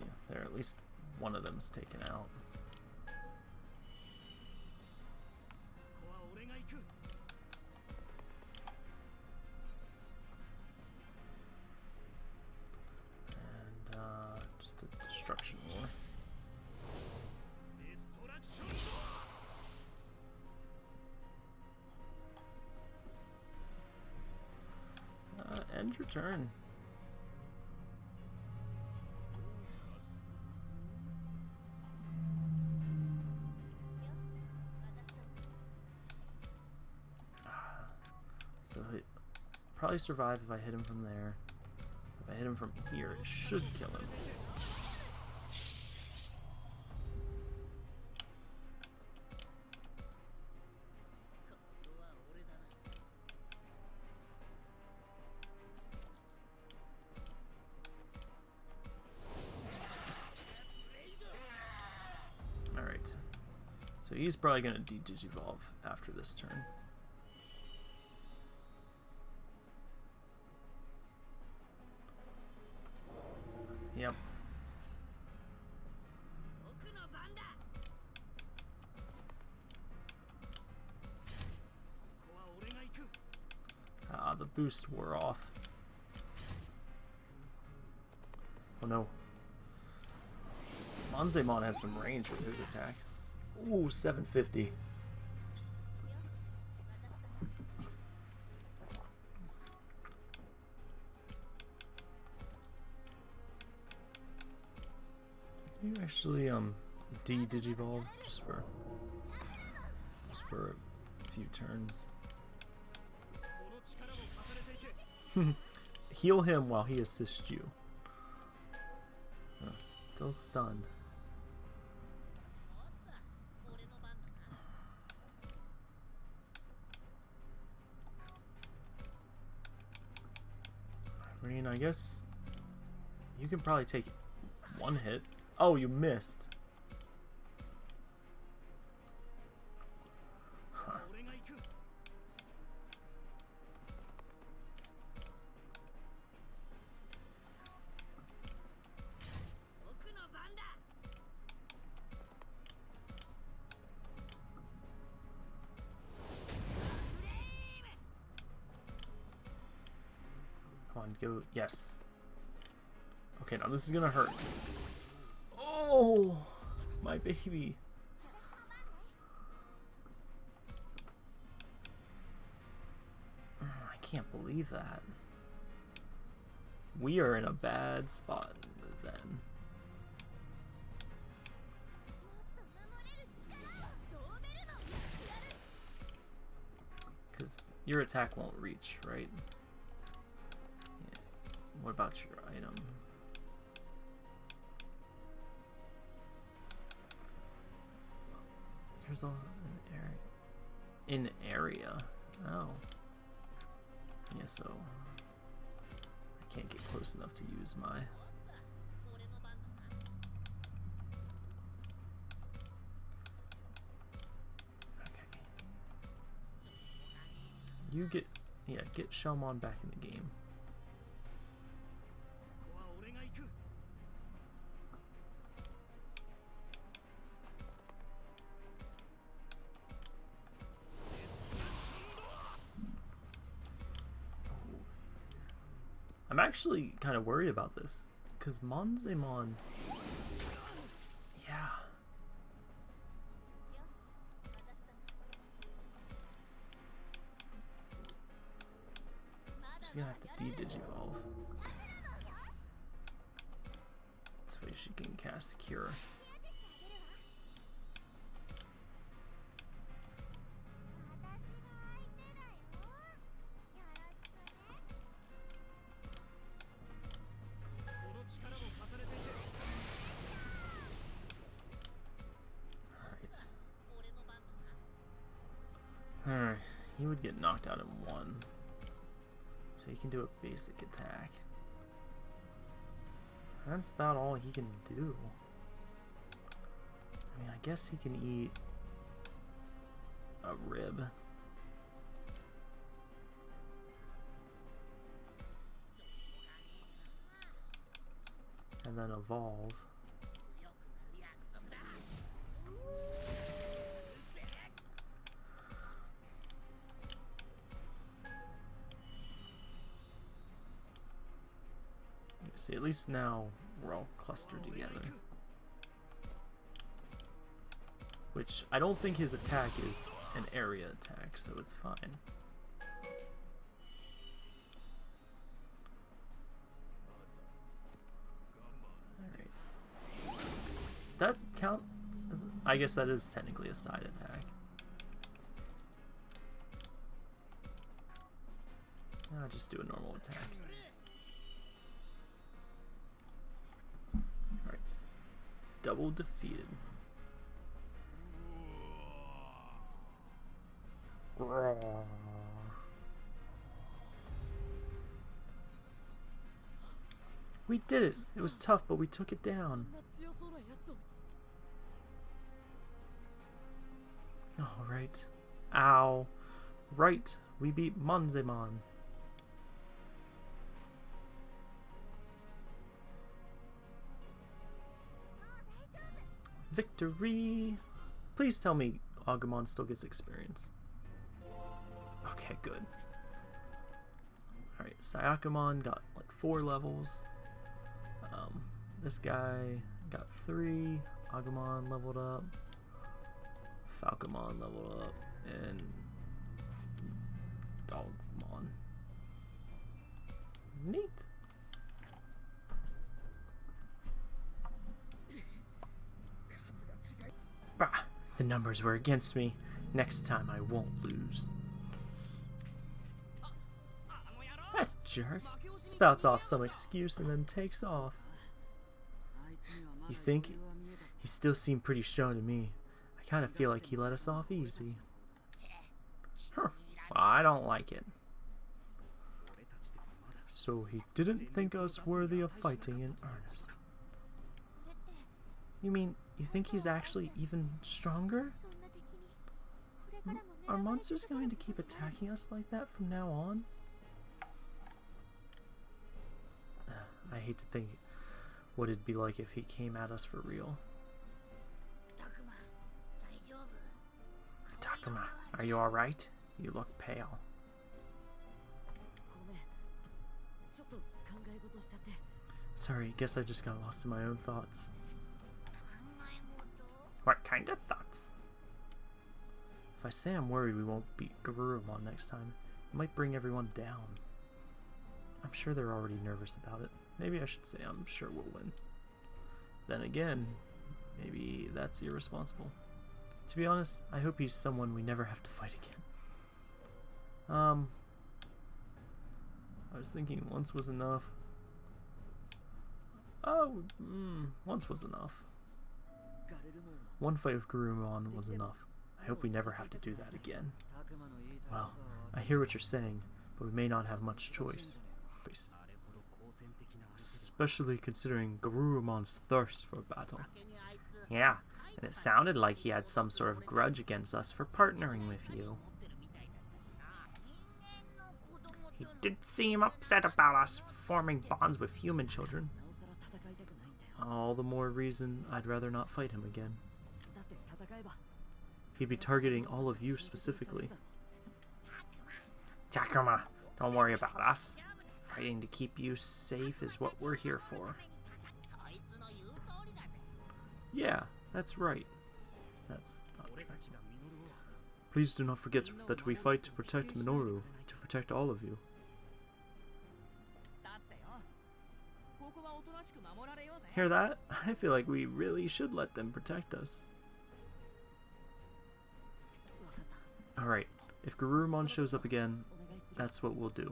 Yeah, there, at least one of them's taken out. Probably survive if I hit him from there. If I hit him from here, it should kill him. Alright. So he's probably gonna de-digivolve after this turn. boost wore off. Oh no. Monzaemon has some range with his attack. Ooh, 750. Can you actually um D digivolve just for just for a few turns? Heal him while he assists you. Oh, still stunned. I mean, I guess you can probably take one hit. Oh, you missed. Yes. Okay, now this is gonna hurt. Oh! My baby. I can't believe that. We are in a bad spot then. Because your attack won't reach, right? What about your item? Here's also an area. In area. Oh. Yeah, so I can't get close enough to use my. Okay. You get, yeah, get Shellmon back in the game. actually kind of worried about this, because Monzaemon... Yeah. Just gonna have to de-digivolve. Can do a basic attack. That's about all he can do. I mean, I guess he can eat a rib. And then evolve. See, at least now we're all clustered together. Which, I don't think his attack is an area attack, so it's fine. That counts as, I guess that is technically a side attack. I'll just do a normal attack. double defeated. We did it! It was tough, but we took it down. Alright. Ow. Right, we beat Monzaemon. Victory! Please tell me Agumon still gets experience. Okay, good. Alright, Syakomon got like four levels. Um, this guy got three. Agumon leveled up. Falcomon leveled up. And Dogmon. Neat. Bah, the numbers were against me. Next time I won't lose. That jerk spouts off some excuse and then takes off. You think? He still seemed pretty shown to me. I kind of feel like he let us off easy. Huh. I don't like it. So he didn't think us worthy of fighting in earnest. You mean you think he's actually even stronger? Are monsters going to keep attacking us like that from now on? I hate to think what it'd be like if he came at us for real. Takuma, are you alright? You look pale. Sorry, guess I just got lost in my own thoughts. What kind of thoughts? If I say I'm worried we won't beat Garurumon next time, it might bring everyone down. I'm sure they're already nervous about it. Maybe I should say I'm sure we'll win. Then again, maybe that's irresponsible. To be honest, I hope he's someone we never have to fight again. Um, I was thinking once was enough. Oh, mm, once was enough. One fight with Garurumon was enough. I hope we never have to do that again. Well, I hear what you're saying, but we may not have much choice. Especially considering Garurumon's thirst for battle. Yeah, and it sounded like he had some sort of grudge against us for partnering with you. He did seem upset about us forming bonds with human children. All the more reason I'd rather not fight him again. He'd be targeting all of you specifically. Takuma, don't worry about us. Fighting to keep you safe is what we're here for. Yeah, that's right. That's not true. Please do not forget that we fight to protect Minoru, to protect all of you. Hear that? I feel like we really should let them protect us. Alright, if Garurumon shows up again, that's what we'll do.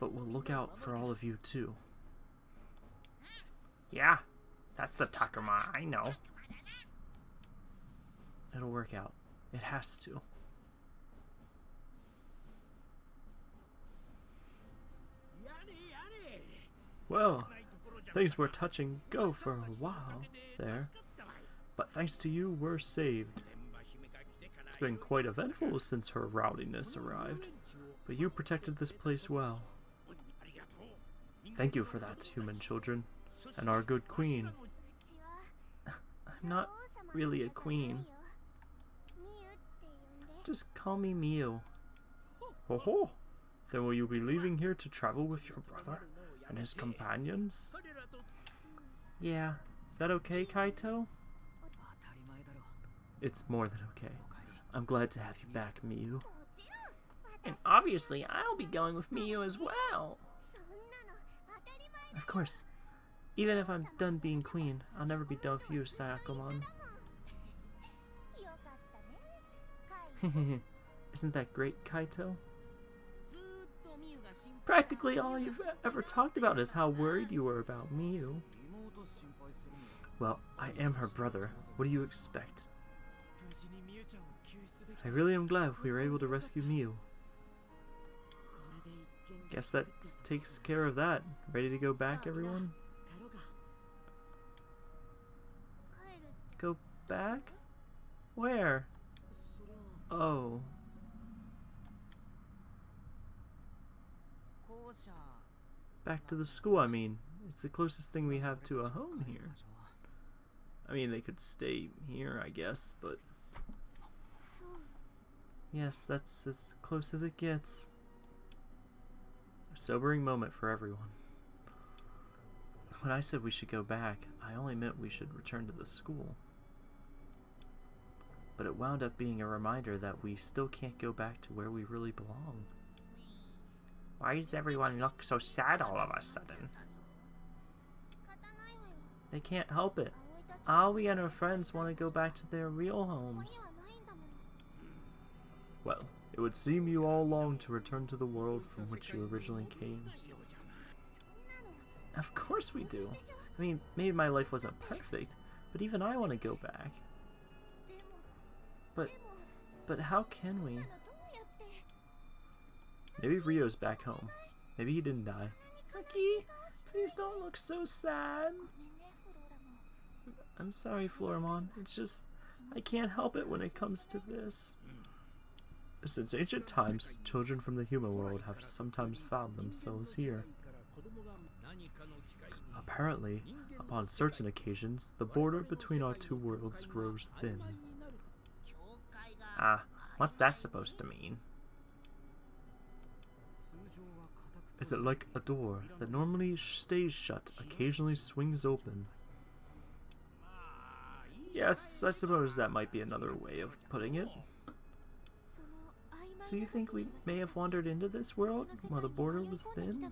But we'll look out for all of you too. Yeah, that's the Takuma, I know. It'll work out. It has to. Well, things were touch and go for a while there, but thanks to you, we're saved. It's been quite eventful since her rowdiness arrived, but you protected this place well. Thank you for that, human children, and our good queen. I'm not really a queen. Just call me Miu. Ho ho! Then will you be leaving here to travel with your brother? and his companions? Yeah. Is that okay, Kaito? It's more than okay. I'm glad to have you back, Miu. And obviously, I'll be going with Miu as well! Of course. Even if I'm done being queen, I'll never be done with you, Syakomon. Isn't that great, Kaito? Practically all you've ever talked about is how worried you were about Miu. Well, I am her brother. What do you expect? I really am glad we were able to rescue Miu. Guess that takes care of that. Ready to go back, everyone? Go back? Where? Oh. Back to the school, I mean. It's the closest thing we have to a home here. I mean, they could stay here, I guess, but yes, that's as close as it gets. A sobering moment for everyone. When I said we should go back, I only meant we should return to the school. But it wound up being a reminder that we still can't go back to where we really belong. Why does everyone look so sad all of a sudden? They can't help it. Aoi and her friends want to go back to their real homes. Well, it would seem you all long to return to the world from which you originally came. Of course we do. I mean, maybe my life wasn't perfect, but even I want to go back. But, but how can we? Maybe Ryo's back home. Maybe he didn't die. Saki, please don't look so sad. I'm sorry, Floramon. It's just, I can't help it when it comes to this. Since ancient times, children from the human world have sometimes found themselves here. Apparently, upon certain occasions, the border between our two worlds grows thin. Ah, what's that supposed to mean? is it like a door that normally stays shut, occasionally swings open. Yes, I suppose that might be another way of putting it. So you think we may have wandered into this world while the border was thin?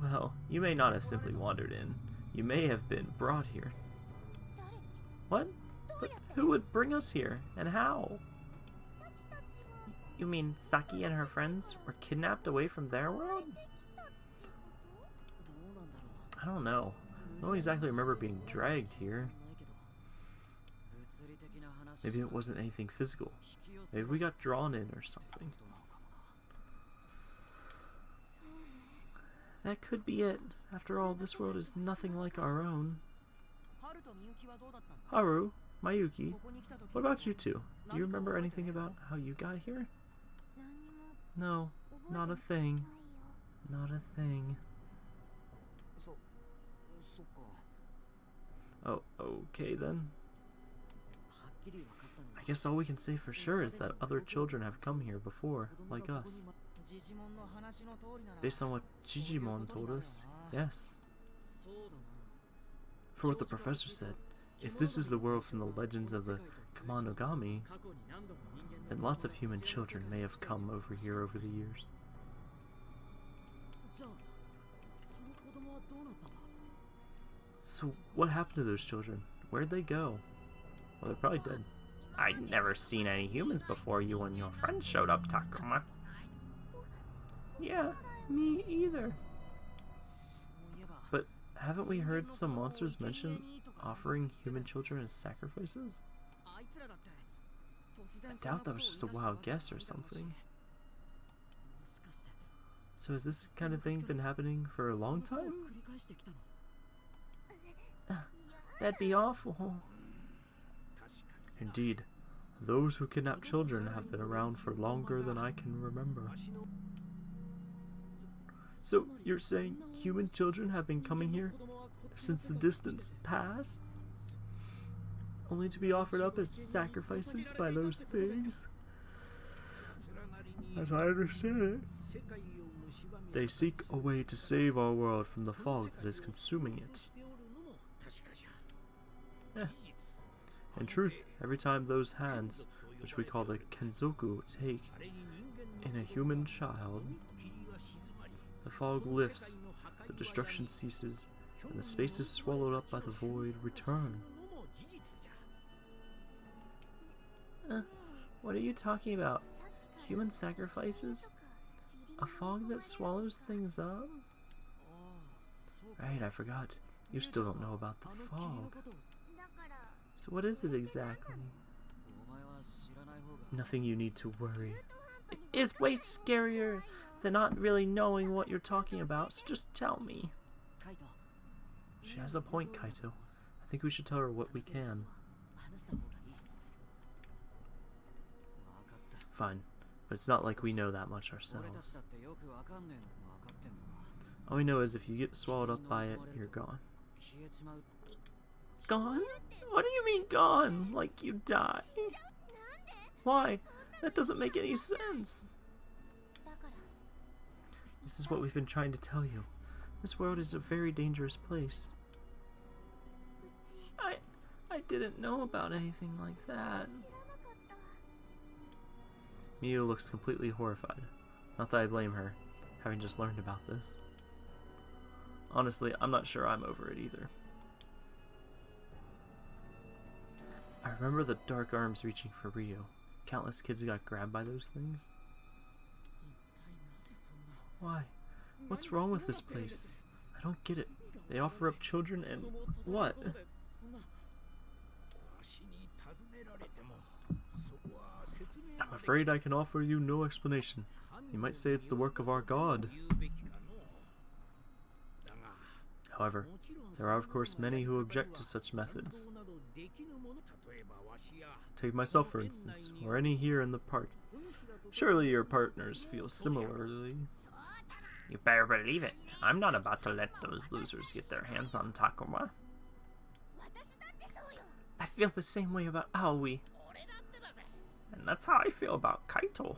Well, you may not have simply wandered in. You may have been brought here. What? But who would bring us here? And how? You mean Saki and her friends were kidnapped away from their world? I don't know. I don't exactly remember being dragged here. Maybe it wasn't anything physical. Maybe we got drawn in or something. That could be it. After all, this world is nothing like our own. Haru, Mayuki, what about you two? Do you remember anything about how you got here? No, not a thing. Not a thing. Oh, okay then. I guess all we can say for sure is that other children have come here before, like us. Based on what Jijimon told us, yes. For what the professor said, if this is the world from the legends of the Kemonogami, then lots of human children may have come over here over the years. So what happened to those children? Where'd they go? Well, they're probably dead. I'd never seen any humans before you and your friends showed up, Takuma. Yeah, me either. But haven't we heard some monsters mention offering human children as sacrifices? I doubt that was just a wild guess or something. So has this kind of thing been happening for a long time? That'd be awful. Indeed, those who kidnap children have been around for longer than I can remember. So, you're saying human children have been coming here since the distance past? Only to be offered up as sacrifices by those things? As I understand it, they seek a way to save our world from the fog that is consuming it. Eh. In truth, every time those hands, which we call the Kenzoku, take in a human child, the fog lifts, the destruction ceases, and the spaces swallowed up by the void return. What are you talking about? Human sacrifices? A fog that swallows things up? Right, I forgot. You still don't know about the fog. So what is it exactly? Nothing you need to worry. It is way scarier than not really knowing what you're talking about, so just tell me. She has a point, Kaito. I think we should tell her what we can. Fine. But it's not like we know that much ourselves. All we know is if you get swallowed up by it, you're gone. Gone? What do you mean gone? Like you die? Why? That doesn't make any sense. This is what we've been trying to tell you. This world is a very dangerous place. I... I didn't know about anything like that. Miu looks completely horrified. Not that I blame her, having just learned about this. Honestly, I'm not sure I'm over it either. I remember the dark arms reaching for Ryu. Countless kids got grabbed by those things. Why? What's wrong with this place? I don't get it. They offer up children and... what? I'm afraid I can offer you no explanation. You might say it's the work of our god. However, there are of course many who object to such methods. Take myself for instance, or any here in the park. Surely your partners feel similarly. You better believe it. I'm not about to let those losers get their hands on Takuma. I feel the same way about Aoi. And that's how I feel about Kaito.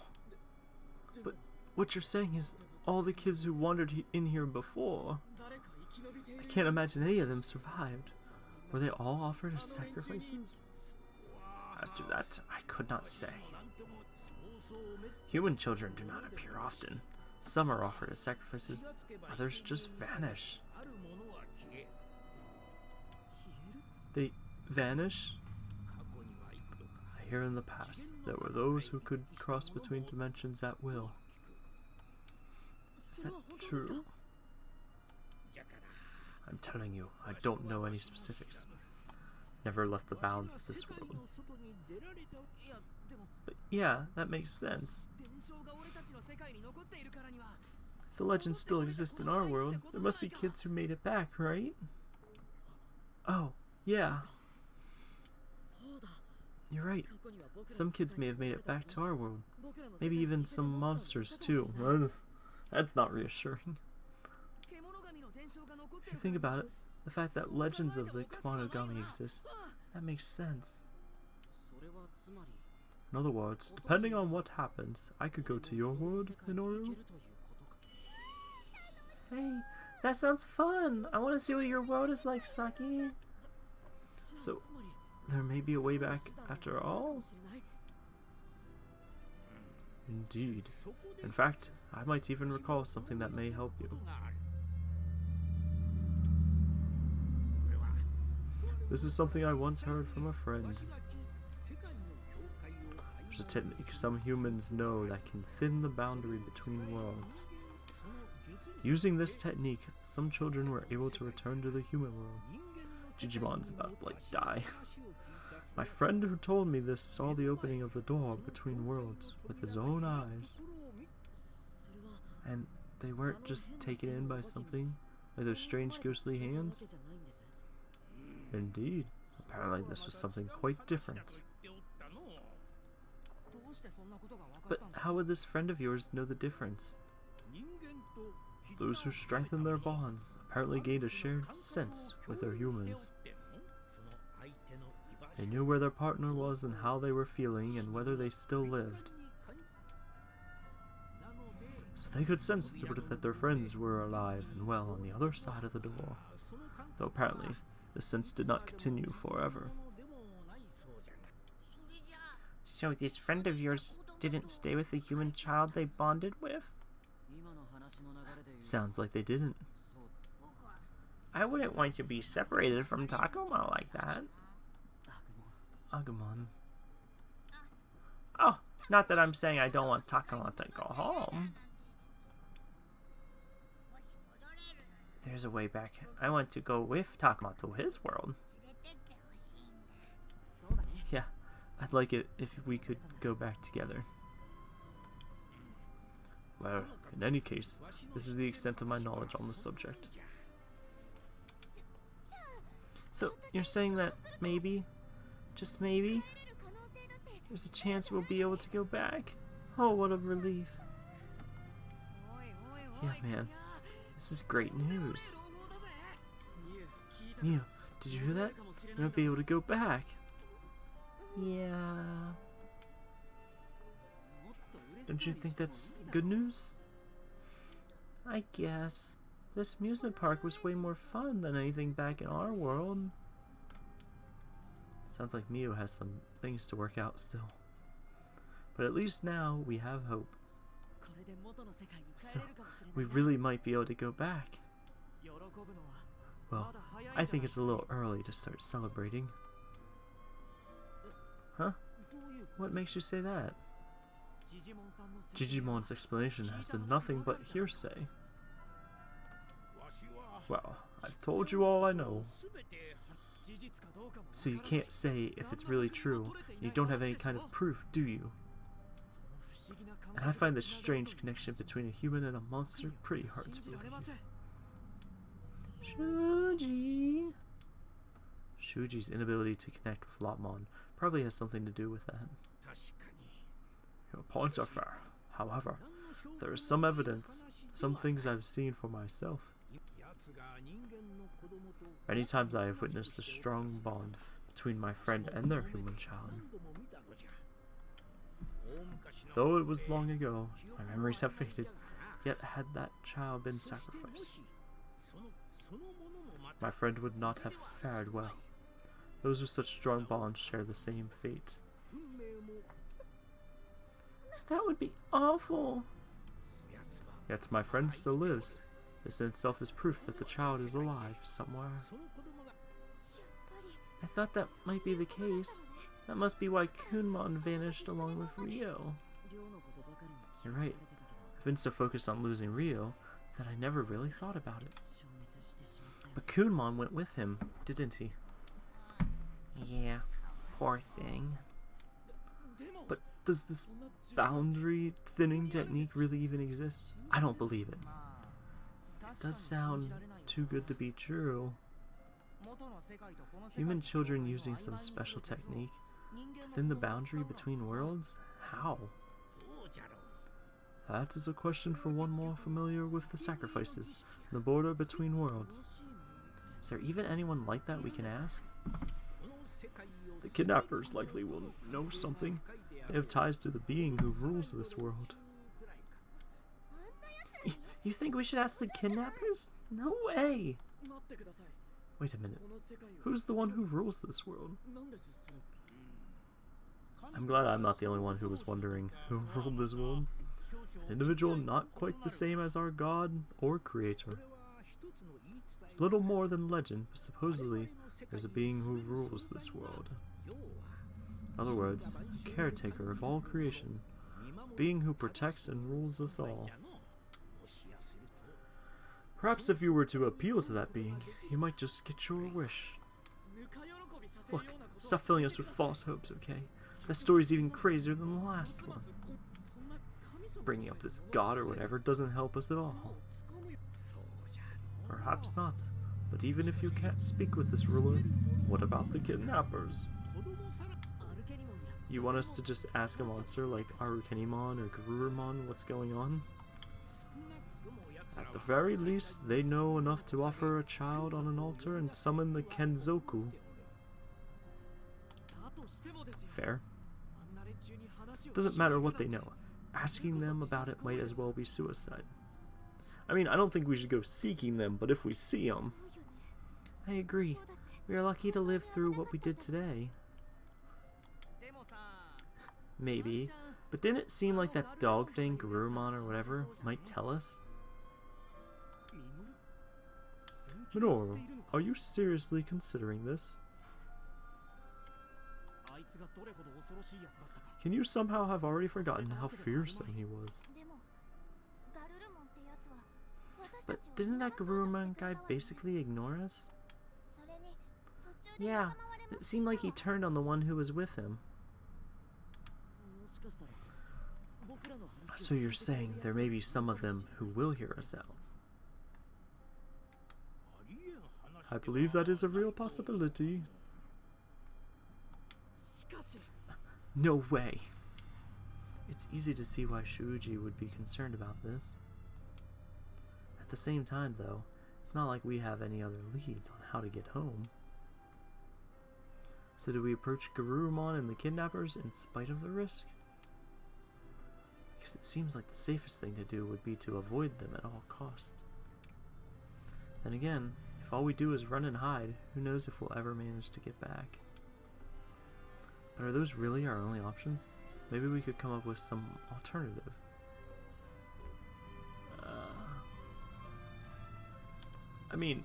But what you're saying is all the kids who wandered in here before, I can't imagine any of them survived. Were they all offered as sacrifices? As to that, I could not say. Human children do not appear often. Some are offered as sacrifices, others just vanish. They vanish? here in the past, there were those who could cross between dimensions at will. Is that true? I'm telling you, I don't know any specifics. Never left the bounds of this world. But yeah, that makes sense. If the legends still exist in our world, there must be kids who made it back, right? Oh, yeah, you're right. Some kids may have made it back to our world. Maybe even some monsters, too. That's not reassuring. If you think about it, the fact that legends of the Kemonogami exist, that makes sense. In other words, depending on what happens, I could go to your world, Minoru. Hey, that sounds fun! I want to see what your world is like, Saki! So, there may be a way back after all? Indeed. In fact, I might even recall something that may help you. This is something I once heard from a friend. There's a technique some humans know that can thin the boundary between worlds. Using this technique, some children were able to return to the human world. Digimon's about to like die. My friend who told me this saw the opening of the door between worlds with his own eyes. And they weren't just taken in by something, by those strange ghostly hands. Indeed, apparently this was something quite different. But how would this friend of yours know the difference? Those who strengthen their bonds apparently gained a shared sense with their humans. They knew where their partner was and how they were feeling and whether they still lived. So they could sense that their friends were alive and well on the other side of the door. Though apparently, the sense did not continue forever. So this friend of yours didn't stay with the human child they bonded with? Sounds like they didn't. I wouldn't want to be separated from Takuma like that. Ah, Agumon. Oh, not that I'm saying I don't want Takuma to go home. There's a way back. I want to go with Takuma to his world. Yeah, I'd like it if we could go back together. Well, in any case, this is the extent of my knowledge on the subject. So, you're saying that maybe just maybe. There's a chance we'll be able to go back. Oh, what a relief. Yeah, man. This is great news. Miu, did you hear that? We might be able to go back. Yeah. Don't you think that's good news? I guess. This amusement park was way more fun than anything back in our world. Sounds like Miu has some things to work out still. But at least now we have hope. So, we really might be able to go back. Well, I think it's a little early to start celebrating. Huh? What makes you say that? Jijimon's explanation has been nothing but hearsay. Well, I've told you all I know. So you can't say if it's really true. You don't have any kind of proof, do you? And I find this strange connection between a human and a monster pretty hard to believe. Shuuji! Shuuji's inability to connect with Lopmon probably has something to do with that. Your points are fair. However, there is some evidence, some things I've seen for myself. Many times I have witnessed the strong bond between my friend and their human child. Though it was long ago, my memories have faded, yet had that child been sacrificed, my friend would not have fared well. Those with such strong bonds share the same fate. That would be awful! Yet my friend still lives, this in itself is proof that the child is alive somewhere. I thought that might be the case. That must be why Kunemon vanished along with Ryo. You're right. I've been so focused on losing Ryo that I never really thought about it. But Kunemon went with him, didn't he? Yeah, poor thing. But does this boundary thinning technique really even exist? I don't believe it does sound too good to be true. Human children using some special technique within the boundary between worlds? How? That is a question for one more familiar with the sacrifices, the border between worlds. Is there even anyone like that we can ask? The kidnappers likely will know something. They have ties to the being who rules this world. You think we should ask the kidnappers? No way! Wait a minute. Who's the one who rules this world? I'm glad I'm not the only one who was wondering who ruled this world. An individual not quite the same as our god or creator. It's little more than legend, but supposedly there's a being who rules this world. In other words, a caretaker of all creation, being who protects and rules us all. Perhaps if you were to appeal to that being, you might just get your wish. Look, stop filling us with false hopes, okay? That story's even crazier than the last one. Bringing up this god or whatever doesn't help us at all. Perhaps not, but even if you can't speak with this ruler, what about the kidnappers? You want us to just ask a monster like Arukenimon or Garurumon what's going on? At the very least, they know enough to offer a child on an altar and summon the Kenzoku. Fair. Doesn't matter what they know. Asking them about it might as well be suicide. I mean, I don't think we should go seeking them, but if we see them... I agree. We are lucky to live through what we did today. Maybe. But didn't it seem like that dog thing, Garurumon or whatever, might tell us? Minoru, are you seriously considering this? Can you somehow have already forgotten how fearsome he was? But didn't that Garurumon guy basically ignore us? Yeah, it seemed like he turned on the one who was with him. So you're saying there may be some of them who will hear us out? I believe that is a real possibility. No way! It's easy to see why Shuuji would be concerned about this. At the same time, though, it's not like we have any other leads on how to get home. So do we approach Garurumon and the kidnappers in spite of the risk? Because it seems like the safest thing to do would be to avoid them at all costs. Then again, if all we do is run and hide, who knows if we'll ever manage to get back. But are those really our only options? Maybe we could come up with some alternative. Uh, I mean,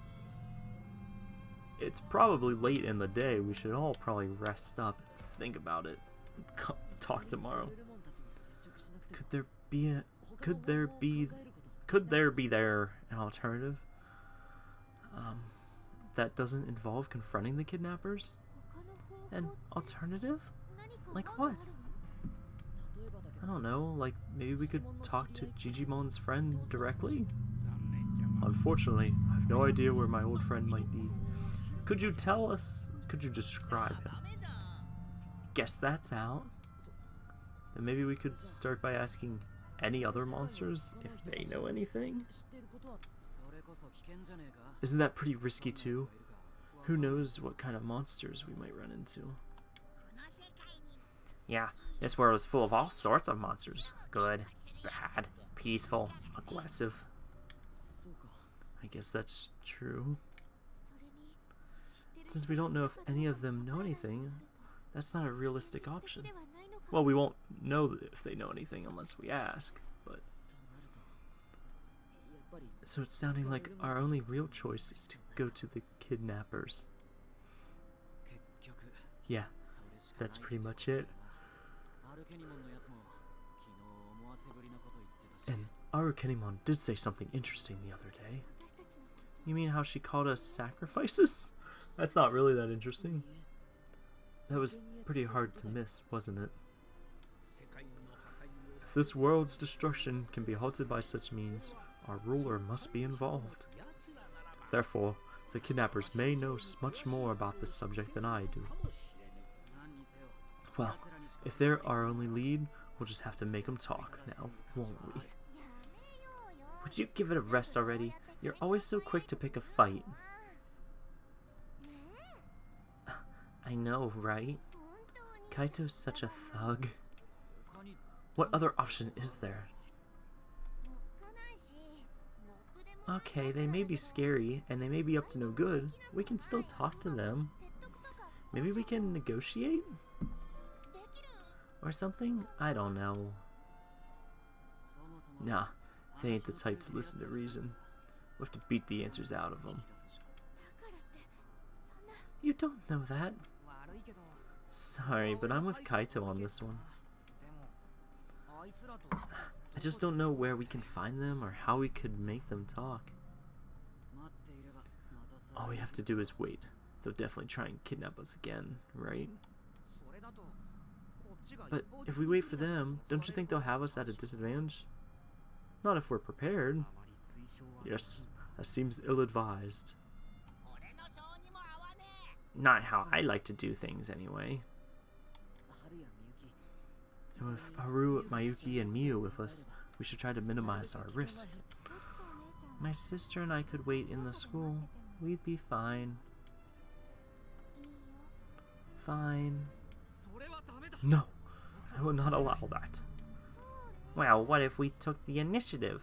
it's probably late in the day. We should all probably rest up and think about it. Talk tomorrow. Could there be a... Could there be... Could there be there an alternative? um, that doesn't involve confronting the kidnappers? An alternative? Like what? I don't know, like maybe we could talk to Jijimon's friend directly? Unfortunately, I have no idea where my old friend might be. Could you tell us, could you describe him? Guess that's out. Then maybe we could start by asking any other monsters if they know anything? Isn't that pretty risky too? Who knows what kind of monsters we might run into. Yeah, this world is full of all sorts of monsters. Good, bad, peaceful, aggressive. I guess that's true. Since we don't know if any of them know anything, that's not a realistic option. Well, we won't know if they know anything unless we ask. So it's sounding like our only real choice is to go to the kidnappers. Yeah, that's pretty much it. And Arukenimon did say something interesting the other day. You mean how she called us sacrifices? That's not really that interesting. That was pretty hard to miss, wasn't it? If this world's destruction can be halted by such means, our ruler must be involved. Therefore, the kidnappers may know much more about this subject than I do. Well, if they're our only lead, we'll just have to make them talk now, won't we? Would you give it a rest already? You're always so quick to pick a fight. I know, right? Kaito's such a thug. What other option is there? Okay, they may be scary, and they may be up to no good. We can still talk to them. Maybe we can negotiate? Or something? I don't know. Nah, they ain't the type to listen to reason. We have to beat the answers out of them. You don't know that. Sorry, but I'm with Kaito on this one. I just don't know where we can find them or how we could make them talk. All we have to do is wait. They'll definitely try and kidnap us again, right? But if we wait for them, don't you think they'll have us at a disadvantage? Not if we're prepared. Yes, that seems ill-advised. Not how I like to do things, anyway. And with Haru, Mayuki, and Miu with us, we should try to minimize our risk. My sister and I could wait in the school. We'd be fine. Fine. No, I will not allow that. Well, what if we took the initiative?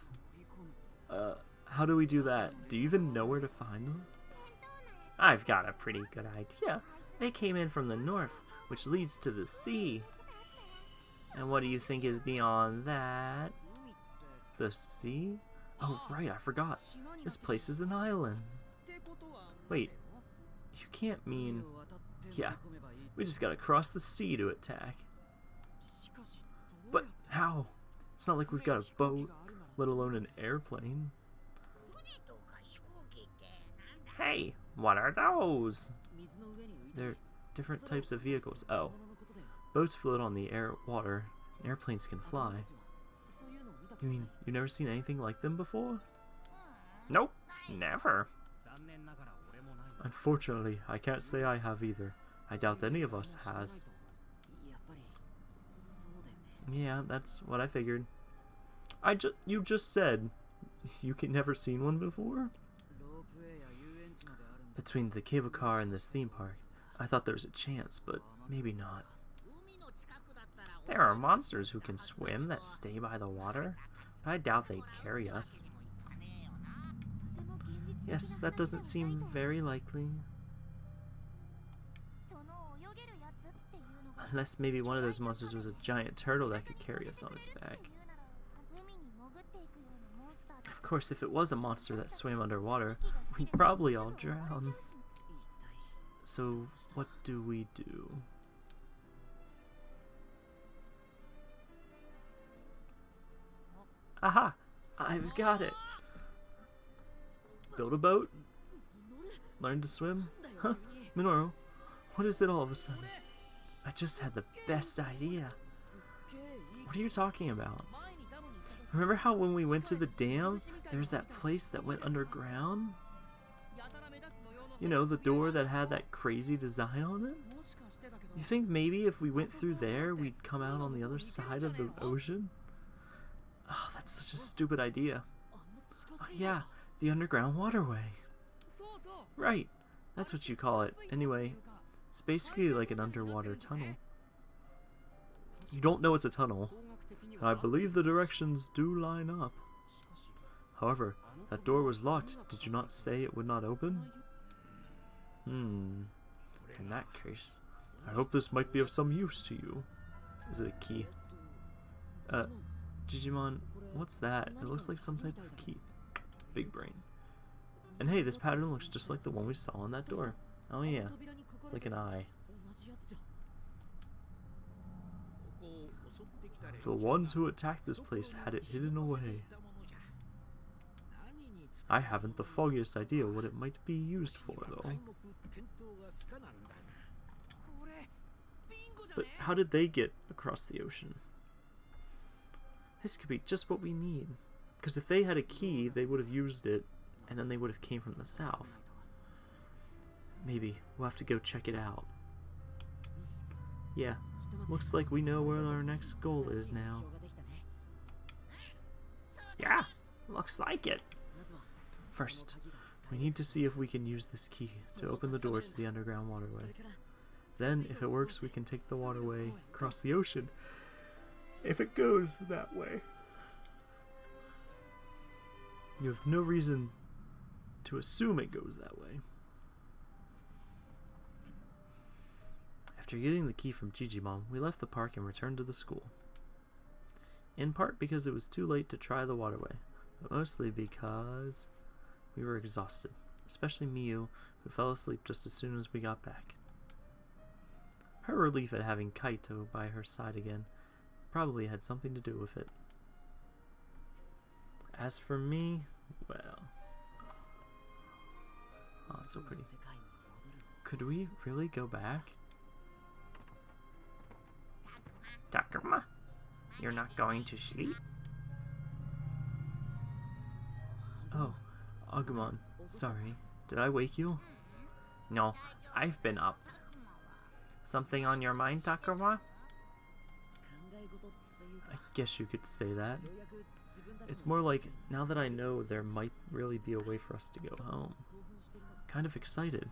Uh, how do we do that? Do you even know where to find them? I've got a pretty good idea. They came in from the north, which leads to the sea. And what do you think is beyond that? The sea? Oh, right, I forgot. This place is an island. Wait, you can't mean... Yeah, we just gotta cross the sea to attack. But how? It's not like we've got a boat, let alone an airplane. Hey, what are those? They're different types of vehicles. Oh, Boats float on the air water, and airplanes can fly. You mean you've never seen anything like them before? Nope, never. Unfortunately, I can't say I have either. I doubt any of us has. Yeah, that's what I figured. I just you just said you can never seen one before? Between the cable car and this theme park, I thought there was a chance, but maybe not. There are monsters who can swim that stay by the water, but I doubt they'd carry us. Yes, that doesn't seem very likely. Unless maybe one of those monsters was a giant turtle that could carry us on its back. Of course, if it was a monster that swam underwater, we'd probably all drown. So, what do we do? Aha! I've got it! Build a boat? Learn to swim? Huh? Minoru, what is it all of a sudden? I just had the best idea. What are you talking about? Remember how when we went to the dam, there's that place that went underground? You know, the door that had that crazy design on it? You think maybe if we went through there, we'd come out on the other side of the ocean? Oh, that's such a stupid idea. Oh, yeah, the underground waterway. Right, that's what you call it. Anyway, it's basically like an underwater tunnel. You don't know it's a tunnel. I believe the directions do line up. However, that door was locked. Did you not say it would not open? Hmm. In that case, I hope this might be of some use to you. Is it a key? Uh, Digimon, what's that? It looks like some type of key. Big brain. And hey, this pattern looks just like the one we saw on that door. Oh yeah, it's like an eye. The ones who attacked this place had it hidden away. I haven't the foggiest idea what it might be used for, though. But how did they get across the ocean? This could be just what we need. Because if they had a key, they would have used it, and then they would have came from the south. Maybe. We'll have to go check it out. Yeah. Looks like we know where our next goal is now. Yeah, looks like it. First, we need to see if we can use this key to open the door to the underground waterway. Then, if it works, we can take the waterway, across the ocean, if it goes that way. You have no reason to assume it goes that way. After getting the key from Jijimon, we left the park and returned to the school. In part because it was too late to try the waterway, but mostly because we were exhausted, especially Miu, who fell asleep just as soon as we got back. Her relief at having Kaito by her side again probably had something to do with it. As for me, well... Oh, so pretty. Could we really go back? Takuma, you're not going to sleep? Oh, Agumon, sorry. Did I wake you? No, I've been up. Something on your mind, Takuma? I guess you could say that. It's more like, now that I know there might really be a way for us to go home. Kind of excited.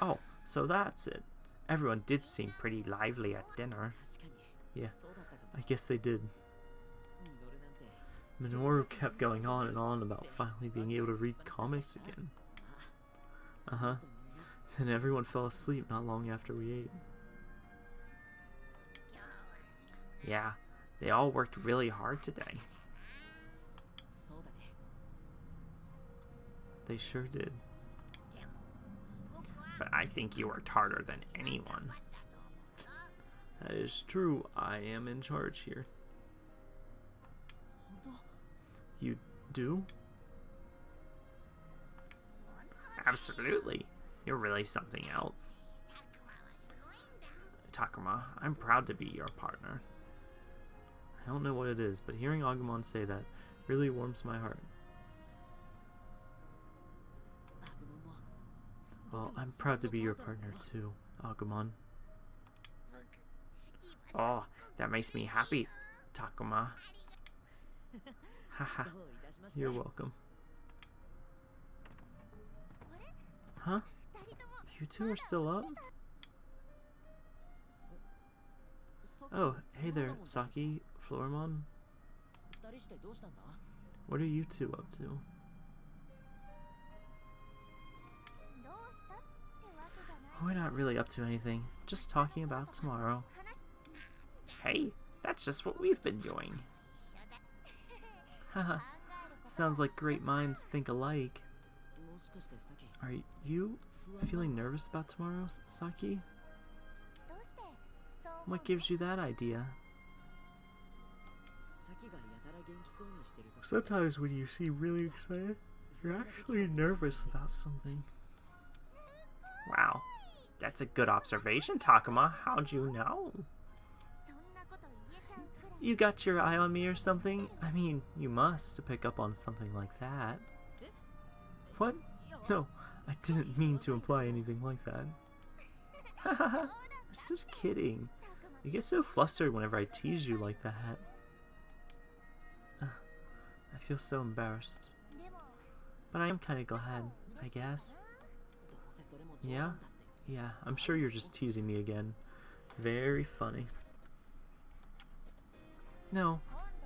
Oh, so that's it. Everyone did seem pretty lively at dinner. Yeah, I guess they did. Minoru kept going on and on about finally being able to read comics again. Uh-huh. And everyone fell asleep not long after we ate. Yeah, they all worked really hard today. They sure did. But I think you worked harder than anyone. That is true. I am in charge here. You do? Absolutely. You're really something else. Takuma, I'm proud to be your partner. I don't know what it is, but hearing Agumon say that really warms my heart. Well, I'm proud to be your partner too, Agumon. Oh, that makes me happy, Takuma. Haha, you're welcome. Huh? You two are still up? Oh, hey there, Saki, Floramon? What are you two up to? We're not really up to anything, just talking about tomorrow. Hey, that's just what we've been doing. Haha, sounds like great minds think alike. Are you feeling nervous about tomorrow, Saki? What gives you that idea? Sometimes when you seem really excited, you're actually nervous about something. Wow. That's a good observation, Takuma. How'd you know? You got your eye on me or something? I mean, you must to pick up on something like that. What? No, I didn't mean to imply anything like that. Hahaha, I was just kidding. You get so flustered whenever I tease you like that. I feel so embarrassed. But I am kind of glad, I guess. Yeah? Yeah, I'm sure you're just teasing me again. Very funny. No,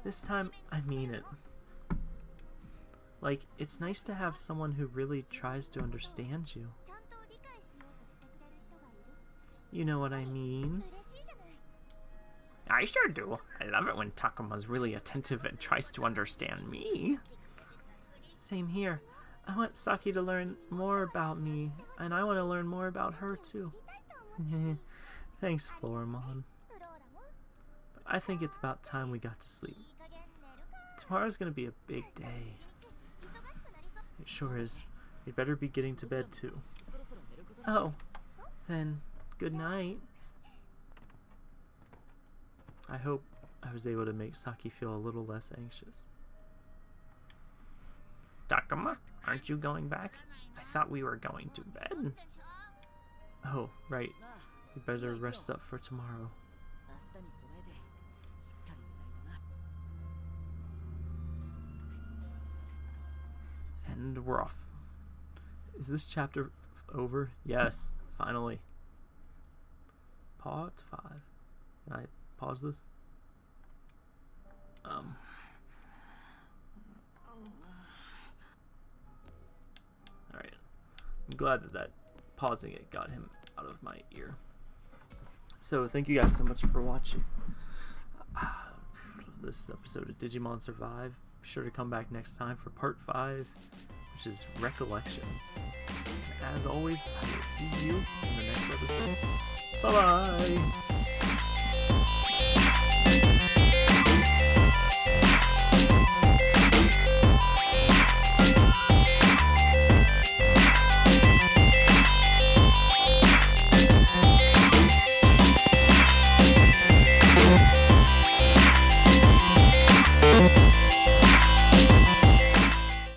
this time I mean it. Like, it's nice to have someone who really tries to understand you. You know what I mean? I sure do. I love it when Takuma's really attentive and tries to understand me. Same here. I want Saki to learn more about me, and I want to learn more about her too. Thanks, Floramon. But I think it's about time we got to sleep. Tomorrow's gonna be a big day. It sure is. We'd better be getting to bed too. Oh, then good night. I hope I was able to make Saki feel a little less anxious. Takuma, aren't you going back? I thought we were going to bed. Oh, right. We better rest up for tomorrow. And we're off. Is this chapter over? Yes, finally. Part 5. Night pause this? Um. Alright. I'm glad that that pausing it got him out of my ear. So, thank you guys so much for watching this episode of Digimon Survive. Be sure to come back next time for part 5, which is Recollection. As always, I will see you in the next episode. Bye bye!